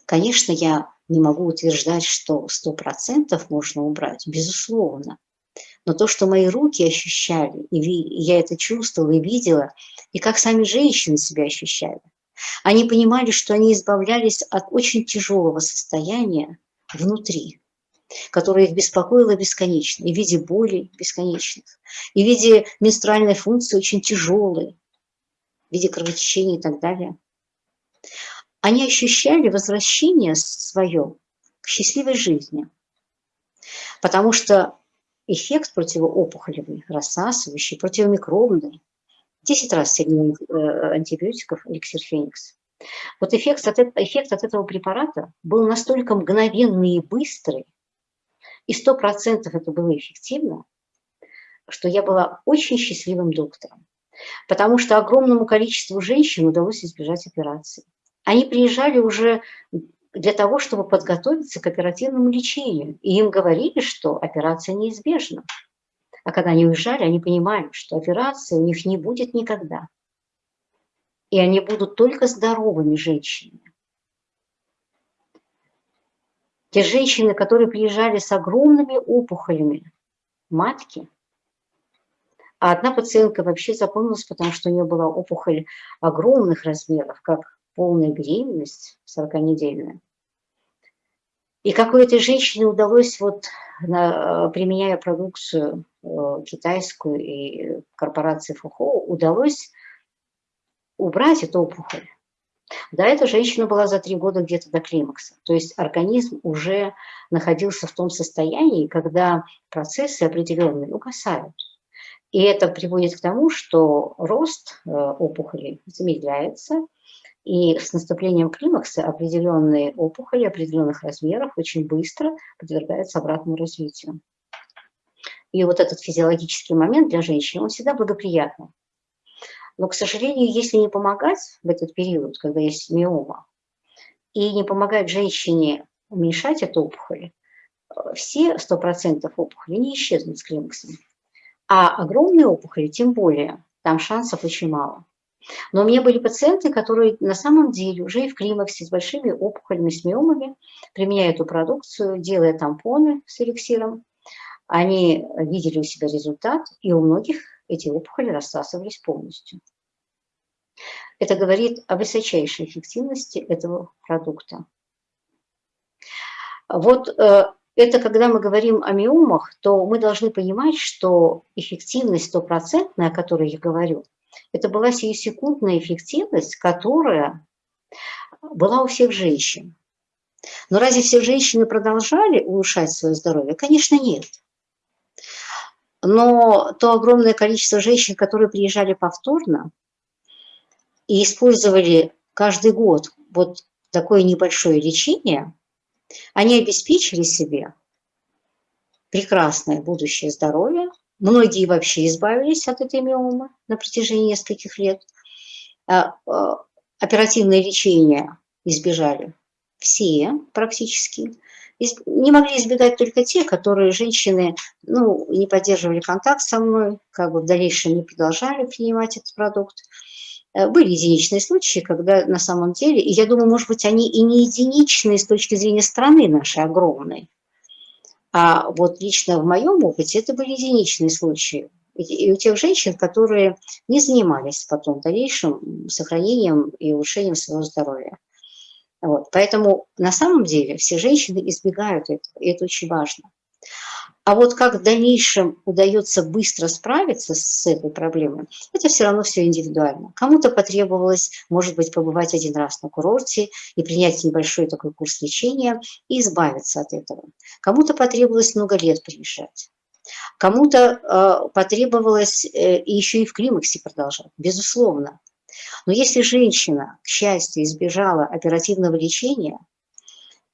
Конечно, я не могу утверждать, что сто процентов можно убрать, безусловно. Но то, что мои руки ощущали, и я это чувствовала и видела, и как сами женщины себя ощущали, они понимали, что они избавлялись от очень тяжелого состояния внутри, которое их беспокоило бесконечно, и в виде боли бесконечных, и в виде менструальной функции очень тяжелой, в виде кровотечения и так далее они ощущали возвращение свое к счастливой жизни. Потому что эффект противоопухолевый, рассасывающий, противомикробный, 10 раз сильнее э, антибиотиков эликсир Феникс. Вот эффект от, эффект от этого препарата был настолько мгновенный и быстрый, и 100% это было эффективно, что я была очень счастливым доктором. Потому что огромному количеству женщин удалось избежать операции. Они приезжали уже для того, чтобы подготовиться к оперативному лечению. И им говорили, что операция неизбежна. А когда они уезжали, они понимали, что операции у них не будет никогда. И они будут только здоровыми женщинами. Те женщины, которые приезжали с огромными опухолями матки, а одна пациентка вообще запомнилась, потому что у нее была опухоль огромных размеров, как полная беременность 40-недельная. И как у этой женщине удалось, вот, на, применяя продукцию э, китайскую и корпорации ФУХО, удалось убрать эту опухоль. Да, эта женщина была за три года где-то до климакса. То есть организм уже находился в том состоянии, когда процессы определенные угасают. И это приводит к тому, что рост э, опухолей замедляется, и с наступлением климакса определенные опухоли определенных размеров очень быстро подвергаются обратному развитию. И вот этот физиологический момент для женщин, он всегда благоприятный. Но, к сожалению, если не помогать в этот период, когда есть миома, и не помогать женщине уменьшать эту опухоль, все 100% опухоли не исчезнут с климаксом. А огромные опухоли, тем более, там шансов очень мало. Но у меня были пациенты, которые на самом деле уже и в климаксе с большими опухолями, с миомами, применяя эту продукцию, делая тампоны с эликсиром, они видели у себя результат, и у многих эти опухоли рассасывались полностью. Это говорит о высочайшей эффективности этого продукта. Вот э, это когда мы говорим о миомах, то мы должны понимать, что эффективность стопроцентная, о которой я говорю, это была сиюсекундная эффективность, которая была у всех женщин. Но разве все женщины продолжали улучшать свое здоровье? Конечно, нет. Но то огромное количество женщин, которые приезжали повторно и использовали каждый год вот такое небольшое лечение, они обеспечили себе прекрасное будущее здоровье, Многие вообще избавились от этой миомы на протяжении нескольких лет. А, а, оперативное лечение избежали все практически. Не могли избегать только те, которые женщины ну, не поддерживали контакт со мной, как бы в дальнейшем не продолжали принимать этот продукт. Э, были единичные случаи, когда на самом деле, и я думаю, может быть, они и не единичные с точки зрения страны нашей огромной, а вот лично в моем опыте это были единичные случаи. И у тех женщин, которые не занимались потом дальнейшим сохранением и улучшением своего здоровья. Вот. Поэтому на самом деле все женщины избегают этого, и это очень важно. А вот как в дальнейшем удается быстро справиться с этой проблемой, это все равно все индивидуально. Кому-то потребовалось, может быть, побывать один раз на курорте и принять небольшой такой курс лечения и избавиться от этого. Кому-то потребовалось много лет приезжать. Кому-то э, потребовалось э, еще и в климаксе продолжать, безусловно. Но если женщина, к счастью, избежала оперативного лечения –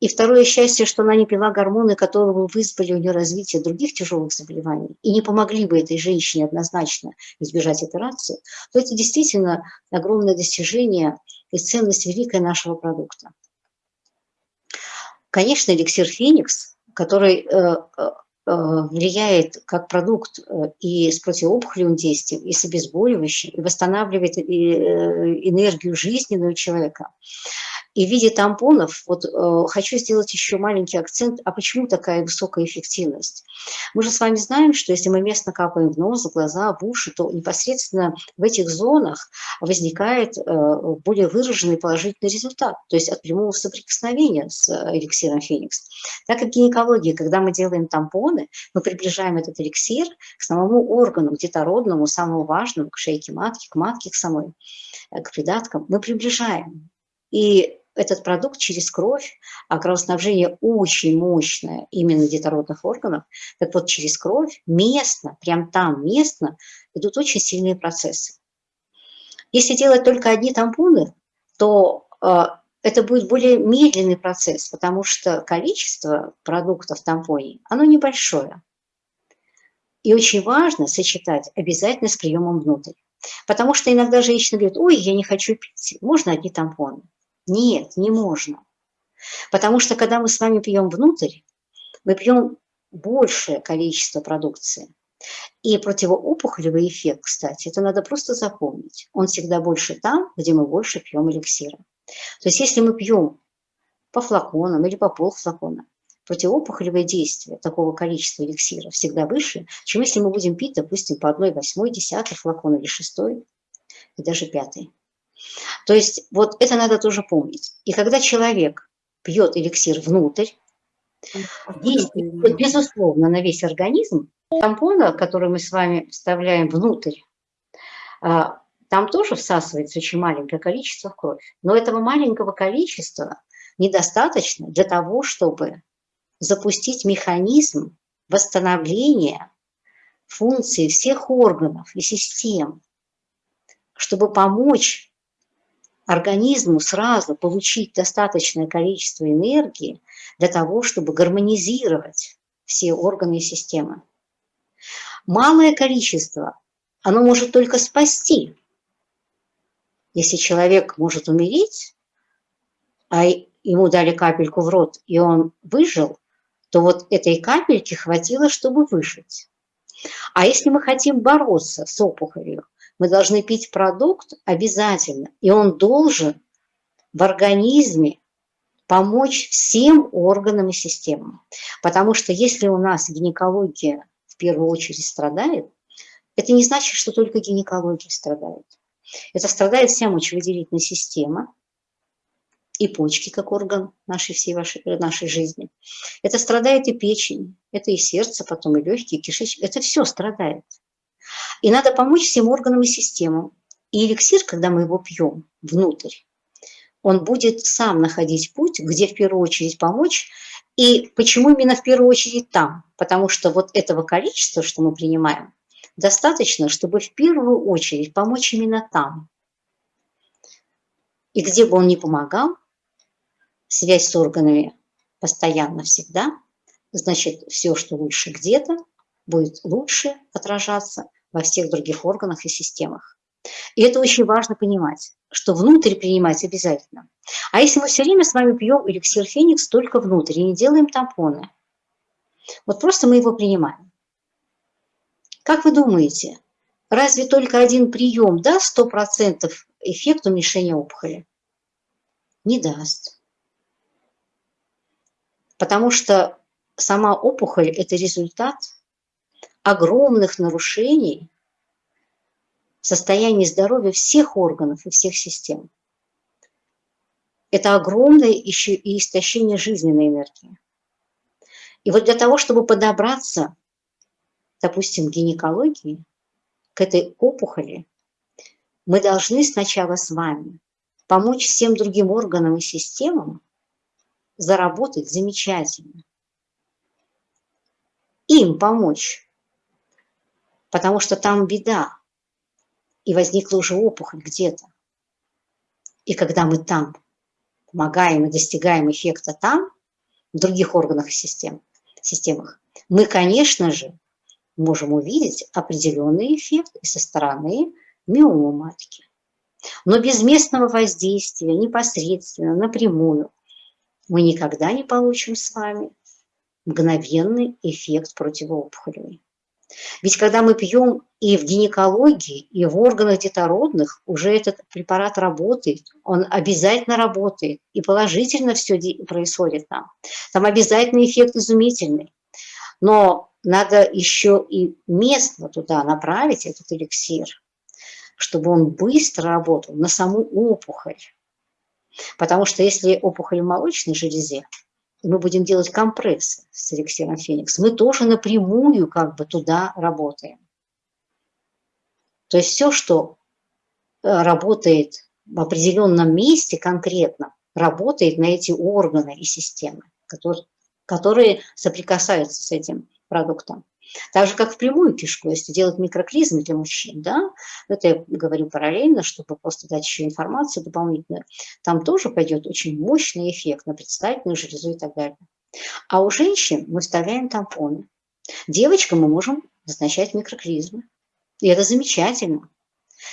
и второе счастье, что она не пила гормоны, которые бы вызвали у нее развитие других тяжелых заболеваний и не помогли бы этой женщине однозначно избежать операции, то это действительно огромное достижение и ценность великая нашего продукта. Конечно, эликсир Феникс, который э, э, влияет как продукт и с противоопухолевым действием, и с обезболивающим, и восстанавливает энергию жизненного человека. И в виде тампонов, вот э, хочу сделать еще маленький акцент, а почему такая высокая эффективность? Мы же с вами знаем, что если мы местно капаем в нос, в глаза, в уши, то непосредственно в этих зонах возникает э, более выраженный положительный результат, то есть от прямого соприкосновения с э, эликсиром Феникс. Так как в гинекологии, когда мы делаем тампоны, мы приближаем этот эликсир к самому органу, детородному, самому важному, к шейке матки, к матке к самой, э, к придаткам, мы приближаем. И этот продукт через кровь, а кровоснабжение очень мощное именно детородных органов, так вот через кровь местно, прям там местно идут очень сильные процессы. Если делать только одни тампоны, то э, это будет более медленный процесс, потому что количество продуктов в тампоне, оно небольшое. И очень важно сочетать обязательно с приемом внутрь. Потому что иногда женщина говорит, ой, я не хочу пить, можно одни тампоны. Нет, не можно. Потому что когда мы с вами пьем внутрь, мы пьем большее количество продукции. И противоопухолевый эффект, кстати, это надо просто запомнить. Он всегда больше там, где мы больше пьем эликсира. То есть если мы пьем по флаконам или по полфлакона, противоопухолевое действие такого количества эликсира всегда выше, чем если мы будем пить, допустим, по одной восьмой, десятой флакона или шестой, и даже пятый. То есть вот это надо тоже помнить. И когда человек пьет эликсир внутрь, действует, безусловно, на весь организм, тампона, который мы с вами вставляем внутрь, а, там тоже всасывается очень маленькое количество в кровь. Но этого маленького количества недостаточно для того, чтобы запустить механизм восстановления функций всех органов и систем, чтобы помочь организму сразу получить достаточное количество энергии для того, чтобы гармонизировать все органы и системы. Малое количество, оно может только спасти. Если человек может умереть, а ему дали капельку в рот, и он выжил, то вот этой капельки хватило, чтобы выжить. А если мы хотим бороться с опухолью, мы должны пить продукт обязательно, и он должен в организме помочь всем органам и системам. Потому что если у нас гинекология в первую очередь страдает, это не значит, что только гинекология страдает. Это страдает вся мочевыделительная система и почки, как орган нашей всей вашей, нашей жизни. Это страдает и печень, это и сердце, потом и легкие, и кишечник. Это все страдает. И надо помочь всем органам и системам. И эликсир, когда мы его пьем внутрь, он будет сам находить путь, где в первую очередь помочь. И почему именно в первую очередь там? Потому что вот этого количества, что мы принимаем, достаточно, чтобы в первую очередь помочь именно там. И где бы он ни помогал, связь с органами постоянно всегда, значит, все, что лучше где-то, будет лучше отражаться во всех других органах и системах. И это очень важно понимать, что внутрь принимать обязательно. А если мы все время с вами пьем эликсир Феникс только внутрь и не делаем тампоны, вот просто мы его принимаем. Как вы думаете, разве только один прием даст 100% эффект уменьшения опухоли? Не даст. Потому что сама опухоль – это результат огромных нарушений в состоянии здоровья всех органов и всех систем. Это огромное еще и истощение жизненной энергии. И вот для того, чтобы подобраться допустим, гинекологии, к этой опухоли, мы должны сначала с вами помочь всем другим органам и системам заработать замечательно. Им помочь, потому что там беда, и возникла уже опухоль где-то. И когда мы там помогаем и достигаем эффекта там, в других органах и систем, системах, мы, конечно же, можем увидеть определенный эффект и со стороны миомы матки. Но без местного воздействия, непосредственно, напрямую, мы никогда не получим с вами мгновенный эффект противоопухолевый. Ведь когда мы пьем и в гинекологии, и в органах детородных, уже этот препарат работает, он обязательно работает, и положительно все происходит там. Там обязательно эффект изумительный. Но надо еще и местно туда направить этот эликсир, чтобы он быстро работал на саму опухоль. Потому что если опухоль в молочной железе, мы будем делать компрессы с эликсиром Феникс, мы тоже напрямую как бы туда работаем. То есть все, что э, работает в определенном месте конкретно, работает на эти органы и системы, которые, которые соприкасаются с этим продуктом. Так же, как в прямую кишку, если делать микроклизмы для мужчин, да, это я говорю параллельно, чтобы просто дать еще информацию дополнительную, там тоже пойдет очень мощный эффект на предстательную железу и так далее. А у женщин мы вставляем тампоны. Девочкам мы можем назначать микроклизмы. И это замечательно.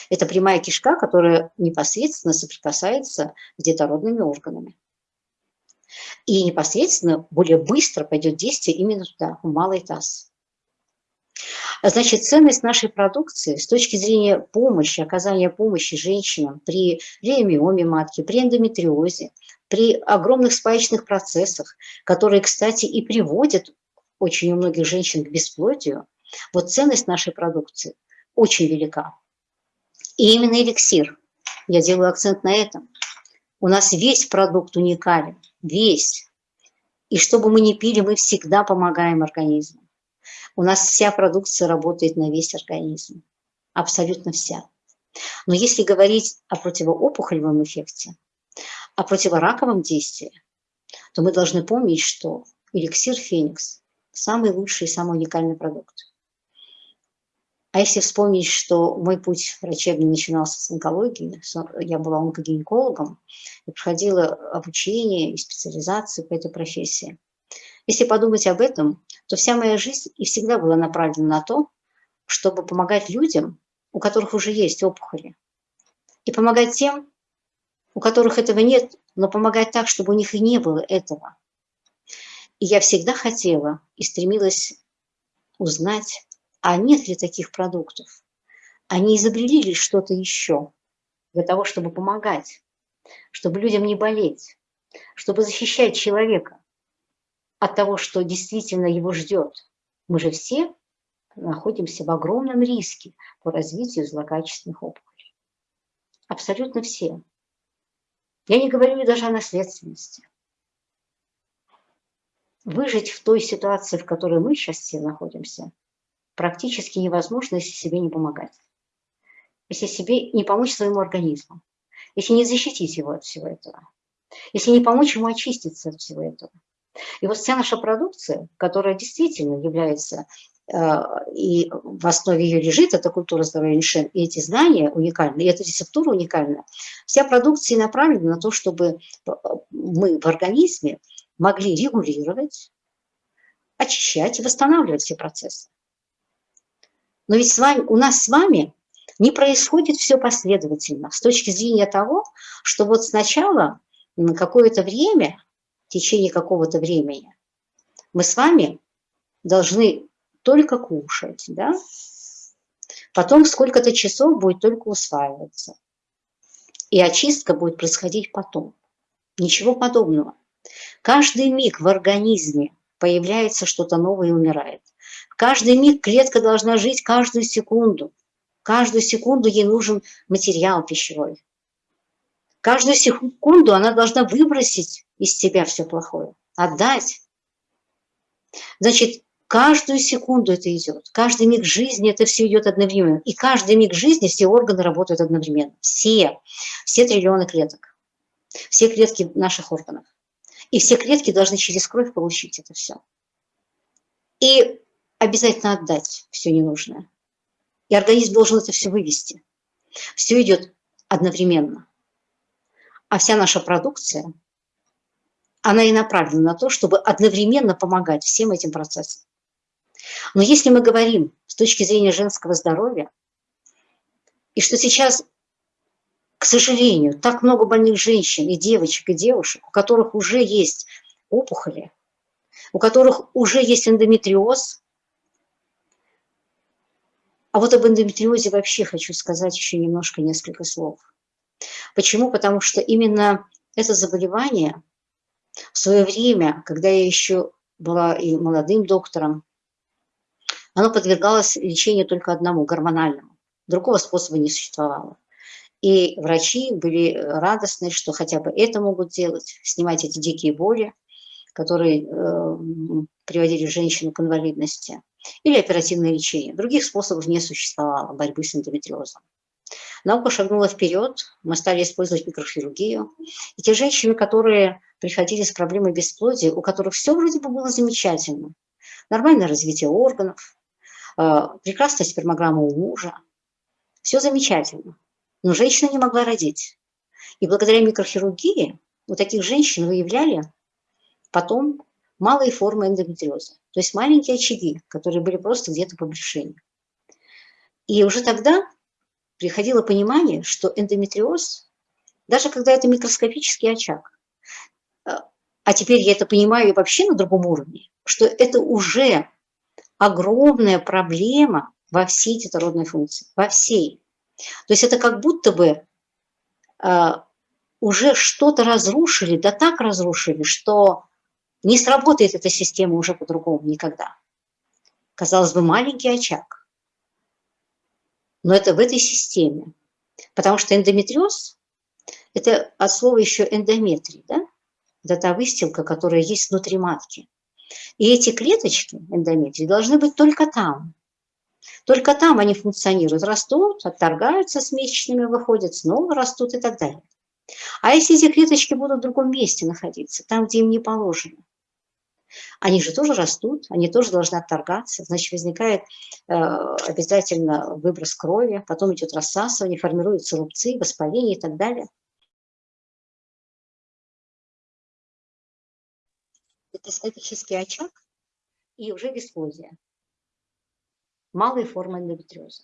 Это прямая кишка, которая непосредственно соприкасается с детородными органами. И непосредственно более быстро пойдет действие именно туда, в малый таз. Значит, ценность нашей продукции с точки зрения помощи, оказания помощи женщинам при реомиоме матки, при эндометриозе, при огромных спаечных процессах, которые, кстати, и приводят очень у многих женщин к бесплодию, вот ценность нашей продукции очень велика. И именно эликсир, я делаю акцент на этом, у нас весь продукт уникален, весь. И что бы мы ни пили, мы всегда помогаем организму. У нас вся продукция работает на весь организм. Абсолютно вся. Но если говорить о противоопухолевом эффекте, о противораковом действии, то мы должны помнить, что эликсир Феникс – самый лучший и самый уникальный продукт. А если вспомнить, что мой путь врачебный начинался с онкологии, я была онкогинекологом и проходила обучение и специализацию по этой профессии. Если подумать об этом, то вся моя жизнь и всегда была направлена на то, чтобы помогать людям, у которых уже есть опухоли, и помогать тем, у которых этого нет, но помогать так, чтобы у них и не было этого. И я всегда хотела и стремилась узнать, а нет ли таких продуктов. Они изобрели ли что-то еще для того, чтобы помогать, чтобы людям не болеть, чтобы защищать человека от того, что действительно его ждет. Мы же все находимся в огромном риске по развитию злокачественных опухолей. Абсолютно все. Я не говорю даже о наследственности. Выжить в той ситуации, в которой мы сейчас все находимся, практически невозможно, если себе не помогать. Если себе не помочь своему организму, если не защитить его от всего этого, если не помочь ему очиститься от всего этого. И вот вся наша продукция, которая действительно является Э, и в основе ее лежит эта культура здоровья Нишен, и эти знания уникальны, и эта рецептура уникальна. Вся продукция направлена на то, чтобы э, мы в организме могли регулировать, очищать и восстанавливать все процессы. Но ведь с вами, у нас с вами не происходит все последовательно с точки зрения того, что вот сначала на какое-то время, в течение какого-то времени, мы с вами должны только кушать, да? Потом сколько-то часов будет только усваиваться. И очистка будет происходить потом. Ничего подобного. Каждый миг в организме появляется что-то новое и умирает. Каждый миг клетка должна жить каждую секунду. Каждую секунду ей нужен материал пищевой. Каждую секунду она должна выбросить из себя все плохое, отдать. Значит, Каждую секунду это идет, каждый миг жизни это все идет одновременно. И каждый миг жизни все органы работают одновременно. Все, все триллионы клеток, все клетки наших органов. И все клетки должны через кровь получить это все. И обязательно отдать все ненужное. И организм должен это все вывести. Все идет одновременно. А вся наша продукция, она и направлена на то, чтобы одновременно помогать всем этим процессам. Но если мы говорим с точки зрения женского здоровья, и что сейчас, к сожалению, так много больных женщин и девочек, и девушек, у которых уже есть опухоли, у которых уже есть эндометриоз, а вот об эндометриозе вообще хочу сказать еще немножко несколько слов. Почему? Потому что именно это заболевание в свое время, когда я еще была и молодым доктором, оно подвергалось лечению только одному, гормональному. Другого способа не существовало. И врачи были радостны, что хотя бы это могут делать, снимать эти дикие боли, которые э, приводили женщину к инвалидности, или оперативное лечение. Других способов не существовало борьбы с эндометриозом. Наука шагнула вперед, мы стали использовать микрохирургию. И те женщины, которые приходили с проблемой бесплодия, у которых все вроде бы было замечательно, нормальное развитие органов, Э, прекрасная спермограмма у мужа, все замечательно, но женщина не могла родить. И благодаря микрохирургии у таких женщин выявляли потом малые формы эндометриоза, то есть маленькие очаги, которые были просто где-то по брюшине. И уже тогда приходило понимание, что эндометриоз, даже когда это микроскопический очаг, э, а теперь я это понимаю вообще на другом уровне, что это уже огромная проблема во всей детородной функции, во всей. То есть это как будто бы э, уже что-то разрушили, да так разрушили, что не сработает эта система уже по-другому никогда. Казалось бы, маленький очаг. Но это в этой системе. Потому что эндометриоз – это от слова еще эндометрий, да? Это та выстилка, которая есть внутри матки. И эти клеточки эндометрии должны быть только там. Только там они функционируют, растут, отторгаются с месячными, выходят, снова растут и так далее. А если эти клеточки будут в другом месте находиться, там, где им не положено, они же тоже растут, они тоже должны отторгаться, значит, возникает э, обязательно выброс крови, потом идет рассасывание, формируются рубцы, воспаление и так далее. это статический очаг и уже дисплазия. Малые формы эндометриоза.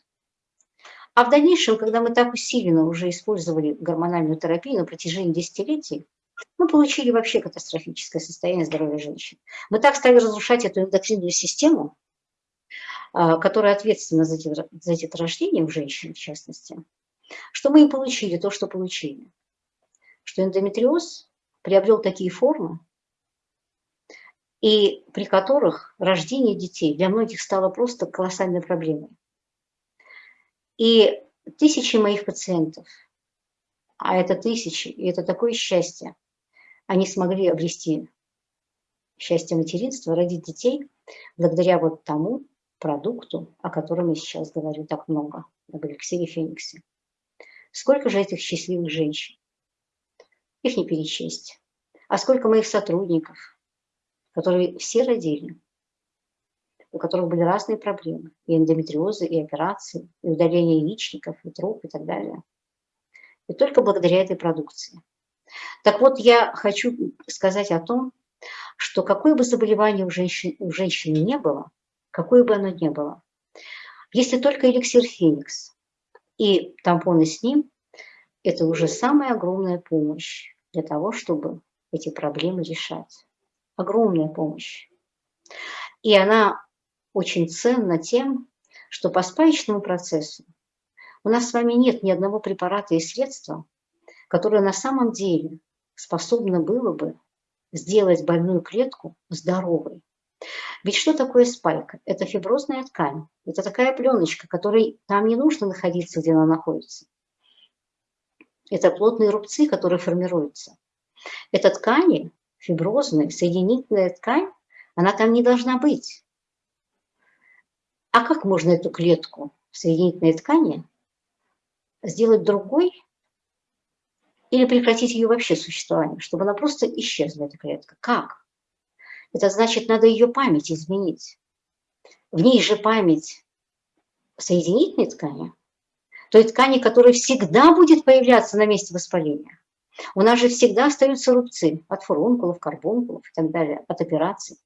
А в дальнейшем, когда мы так усиленно уже использовали гормональную терапию на протяжении десятилетий, мы получили вообще катастрофическое состояние здоровья женщин. Мы так стали разрушать эту эндокринную систему, а, которая ответственна за, за деторождение у женщин, в частности, что мы и получили то, что получили. Что эндометриоз приобрел такие формы, и при которых рождение детей для многих стало просто колоссальной проблемой. И тысячи моих пациентов, а это тысячи, и это такое счастье, они смогли обрести счастье материнства, родить детей благодаря вот тому продукту, о котором я сейчас говорю так много, об эликсире Фениксе. Сколько же этих счастливых женщин? Их не перечесть. А сколько моих сотрудников, которые все родили, у которых были разные проблемы, и эндометриозы, и операции, и удаление яичников, и труп, и так далее. И только благодаря этой продукции. Так вот, я хочу сказать о том, что какое бы заболевание у женщин, у женщины не было, какое бы оно ни было, если только эликсир Феникс и тампоны с ним, это уже самая огромная помощь для того, чтобы эти проблемы решать. Огромная помощь. И она очень ценна тем, что по спаечному процессу у нас с вами нет ни одного препарата и средства, которое на самом деле способно было бы сделать больную клетку здоровой. Ведь что такое спайка? Это фиброзная ткань. Это такая пленочка, которой там не нужно находиться, где она находится. Это плотные рубцы, которые формируются. Это ткани, фиброзные, соединительная ткань, она там не должна быть. А как можно эту клетку соединительной ткани сделать другой или прекратить ее вообще существование, чтобы она просто исчезла, эта клетка? Как? Это значит, надо ее память изменить. В ней же память соединительной ткани, той ткани, которая всегда будет появляться на месте воспаления. У нас же всегда остаются рубцы от фурункулов, карбункулов и так далее, от операций.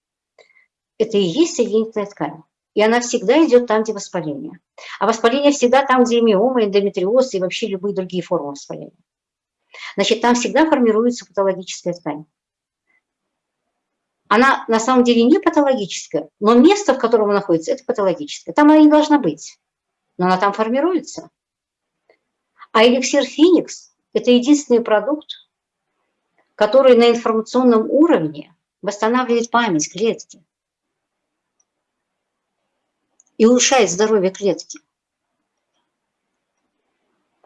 Это и есть соединительная ткань. И она всегда идет там, где воспаление. А воспаление всегда там, где миома, эндометриоз и вообще любые другие формы воспаления. Значит, там всегда формируется патологическая ткань. Она на самом деле не патологическая, но место, в котором она находится, это патологическое. Там она не должна быть, но она там формируется. А эликсир Феникс – это единственный продукт, который на информационном уровне восстанавливает память клетки и улучшает здоровье клетки.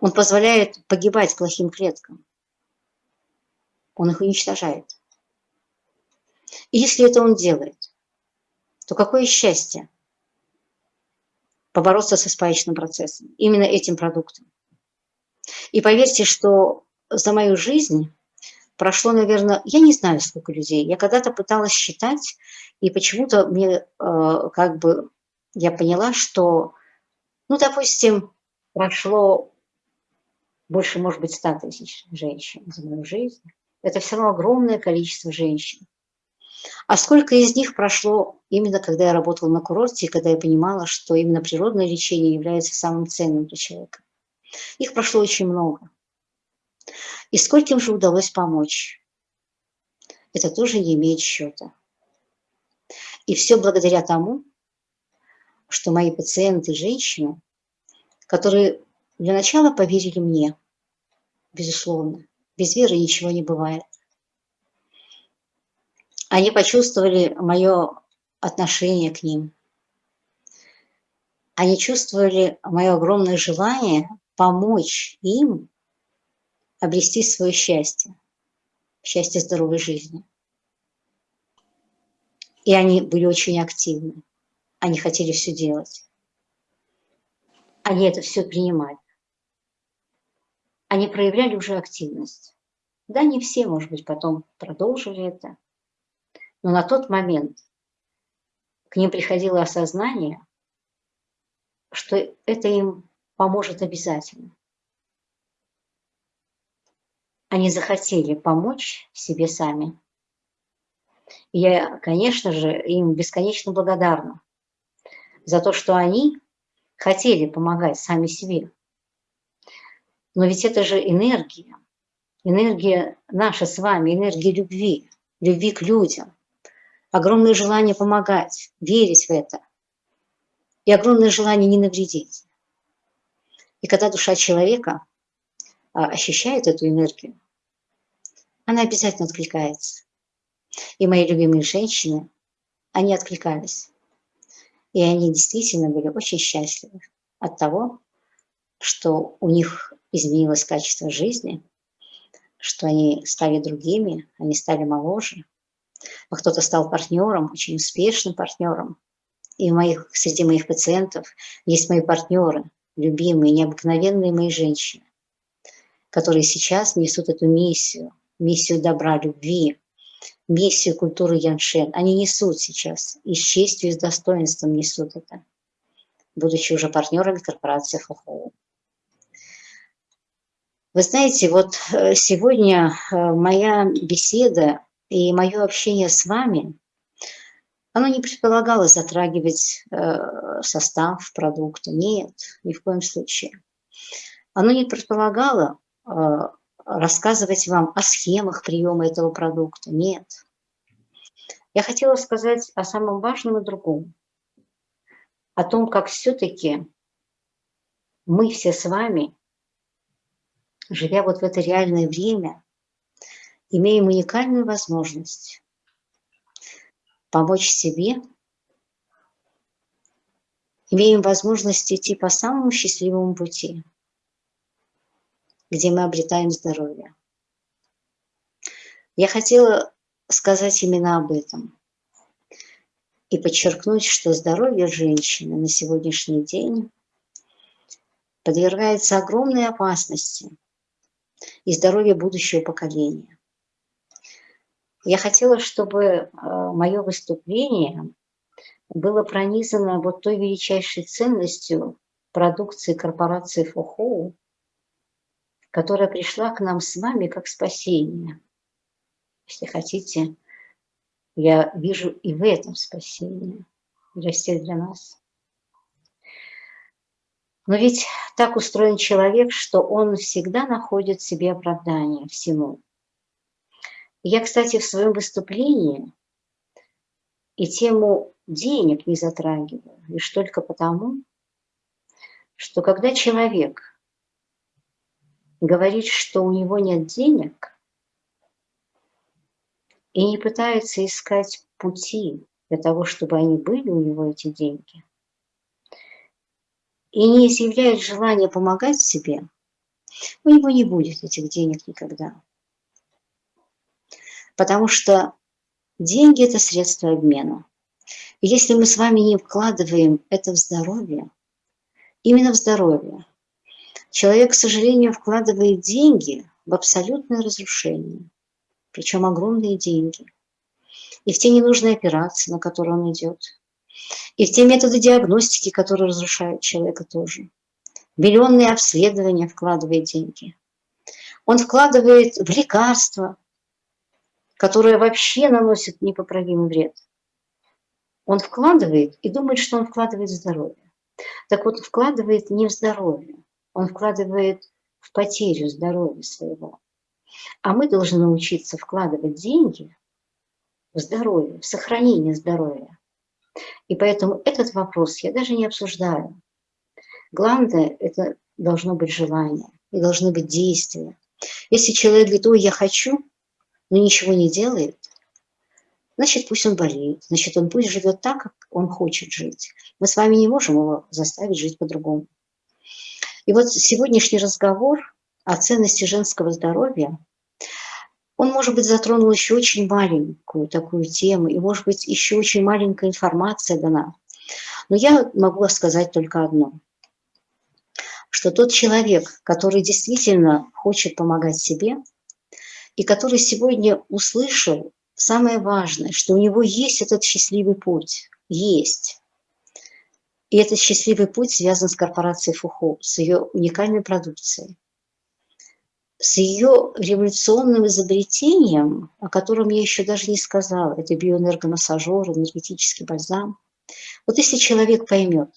Он позволяет погибать плохим клеткам. Он их уничтожает. И если это он делает, то какое счастье побороться со спаечным процессом, именно этим продуктом. И поверьте, что за мою жизнь прошло, наверное, я не знаю, сколько людей. Я когда-то пыталась считать, и почему-то мне э, как бы я поняла, что, ну, допустим, прошло больше, может быть, 100 тысяч женщин за мою жизнь. Это все равно огромное количество женщин. А сколько из них прошло именно когда я работала на курорте, и когда я понимала, что именно природное лечение является самым ценным для человека. Их прошло очень много. И скольким же удалось помочь? Это тоже не имеет счета. И все благодаря тому, что мои пациенты, женщины, которые для начала поверили мне, безусловно. Без веры ничего не бывает. Они почувствовали мое отношение к ним. Они чувствовали мое огромное желание помочь им обрести свое счастье, счастье здоровой жизни. И они были очень активны. Они хотели все делать. Они это все принимали. Они проявляли уже активность. Да, не все, может быть, потом продолжили это. Но на тот момент к ним приходило осознание, что это им поможет обязательно. Они захотели помочь себе сами. Я, конечно же, им бесконечно благодарна за то, что они хотели помогать сами себе, Но ведь это же энергия. Энергия наша с вами, энергия любви, любви к людям. Огромное желание помогать, верить в это. И огромное желание не навредить. И когда душа человека а, ощущает эту энергию, она обязательно откликается. И мои любимые женщины, они откликались. И они действительно были очень счастливы от того, что у них изменилось качество жизни, что они стали другими, они стали моложе, а кто-то стал партнером, очень успешным партнером. И у моих, среди моих пациентов есть мои партнеры, любимые, необыкновенные мои женщины, которые сейчас несут эту миссию, миссию добра, любви, миссию культуры Яншен. Они несут сейчас, и с честью, и с достоинством несут это, будучи уже партнерами корпорации ФОХО. Вы знаете, вот э, сегодня э, моя беседа и мое общение с вами, оно не предполагало затрагивать э, состав продукта. Нет, ни в коем случае. Оно не предполагало рассказывать вам о схемах приема этого продукта. Нет. Я хотела сказать о самом важном и другом. О том, как все-таки мы все с вами, живя вот в это реальное время, имеем уникальную возможность помочь себе, имеем возможность идти по самому счастливому пути – где мы обретаем здоровье. Я хотела сказать именно об этом и подчеркнуть, что здоровье женщины на сегодняшний день подвергается огромной опасности и здоровье будущего поколения. Я хотела, чтобы э, мое выступление было пронизано вот той величайшей ценностью продукции корпорации Фохоу, которая пришла к нам с вами как спасение. Если хотите, я вижу и в этом спасение для для нас. Но ведь так устроен человек, что он всегда находит себе оправдание всему. Я, кстати, в своем выступлении и тему денег не затрагиваю, лишь только потому, что когда человек говорит, что у него нет денег, и не пытается искать пути для того, чтобы они были у него, эти деньги, и не изъявляет желания помогать себе, у него не будет этих денег никогда. Потому что деньги – это средство обмена. И если мы с вами не вкладываем это в здоровье, именно в здоровье, Человек, к сожалению, вкладывает деньги в абсолютное разрушение, причем огромные деньги. И в те ненужные операции, на которые он идет, и в те методы диагностики, которые разрушают человека тоже. Миллионные обследования вкладывает деньги. Он вкладывает в лекарства, которые вообще наносят непоправимый вред. Он вкладывает и думает, что он вкладывает в здоровье. Так вот, вкладывает не в здоровье, он вкладывает в потерю здоровья своего. А мы должны научиться вкладывать деньги в здоровье, в сохранение здоровья. И поэтому этот вопрос я даже не обсуждаю. Главное, это должно быть желание и должны быть действия. Если человек говорит, ой, я хочу, но ничего не делает, значит, пусть он болеет, значит, он пусть живет так, как он хочет жить. Мы с вами не можем его заставить жить по-другому. И вот сегодняшний разговор о ценности женского здоровья, он, может быть, затронул еще очень маленькую такую тему, и, может быть, еще очень маленькая информация дана. Но я могу сказать только одно, что тот человек, который действительно хочет помогать себе, и который сегодня услышал самое важное, что у него есть этот счастливый путь, есть, и этот счастливый путь связан с корпорацией Фухо, с ее уникальной продукцией, с ее революционным изобретением, о котором я еще даже не сказала, это биоэнергомассажер, энергетический бальзам. Вот если человек поймет,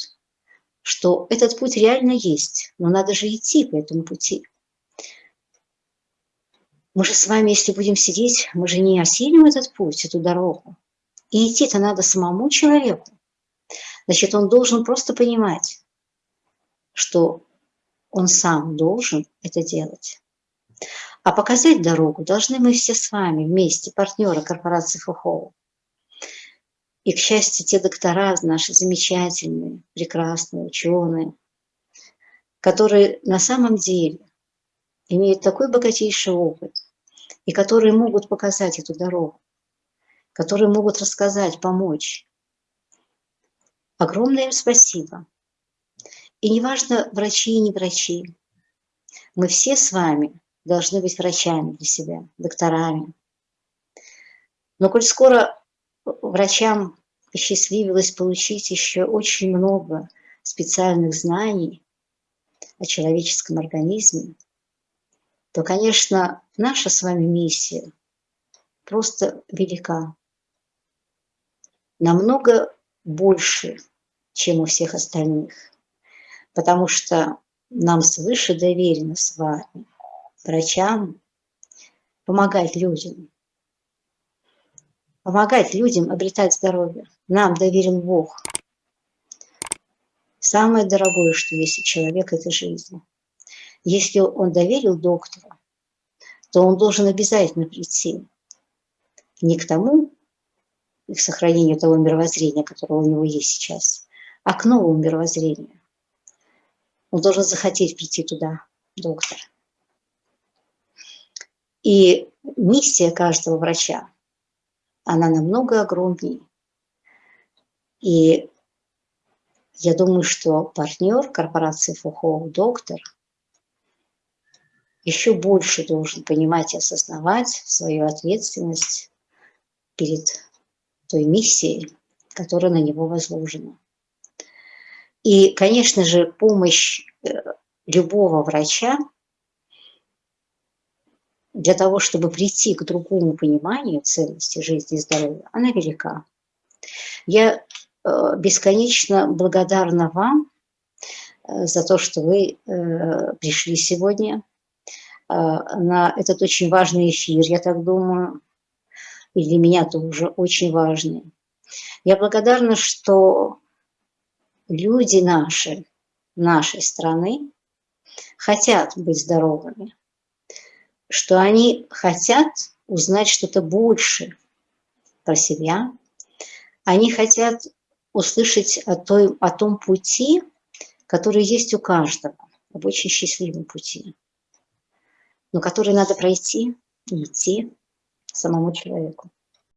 что этот путь реально есть, но надо же идти по этому пути, Мы же с вами, если будем сидеть, мы же не осилим этот путь, эту дорогу. И идти-то надо самому человеку. Значит, он должен просто понимать, что он сам должен это делать. А показать дорогу должны мы все с вами вместе, партнеры корпорации ФУХОУ. И, к счастью, те доктора наши замечательные, прекрасные ученые, которые на самом деле имеют такой богатейший опыт, и которые могут показать эту дорогу, которые могут рассказать, помочь. Огромное им спасибо. И неважно, врачи и не врачи, мы все с вами должны быть врачами для себя, докторами. Но коль скоро врачам посчастливилось получить еще очень много специальных знаний о человеческом организме, то, конечно, наша с вами миссия просто велика. Намного больше, чем у всех остальных. Потому что нам свыше доверено с вами, врачам, помогать людям. Помогать людям обретать здоровье. Нам доверен Бог. Самое дорогое, что есть у человека, это жизнь. Если он доверил доктору, то он должен обязательно прийти не к тому, к сохранению того мировоззрения, которое у него есть сейчас, а к новому мировоззрению. Он должен захотеть прийти туда, доктор. И миссия каждого врача, она намного огромнее. И я думаю, что партнер корпорации ФУХО, доктор, еще больше должен понимать и осознавать свою ответственность перед той миссией, которая на него возложена. И, конечно же, помощь э, любого врача для того, чтобы прийти к другому пониманию ценности жизни и здоровья, она велика. Я э, бесконечно благодарна вам э, за то, что вы пришли сегодня на этот очень важный эфир, я так думаю, и для меня тоже очень важный. Я благодарна, что люди наши, нашей страны, хотят быть здоровыми, что они хотят узнать что-то больше про себя, они хотят услышать о, той, о том пути, который есть у каждого, об очень счастливом пути, но который надо пройти и идти самому человеку.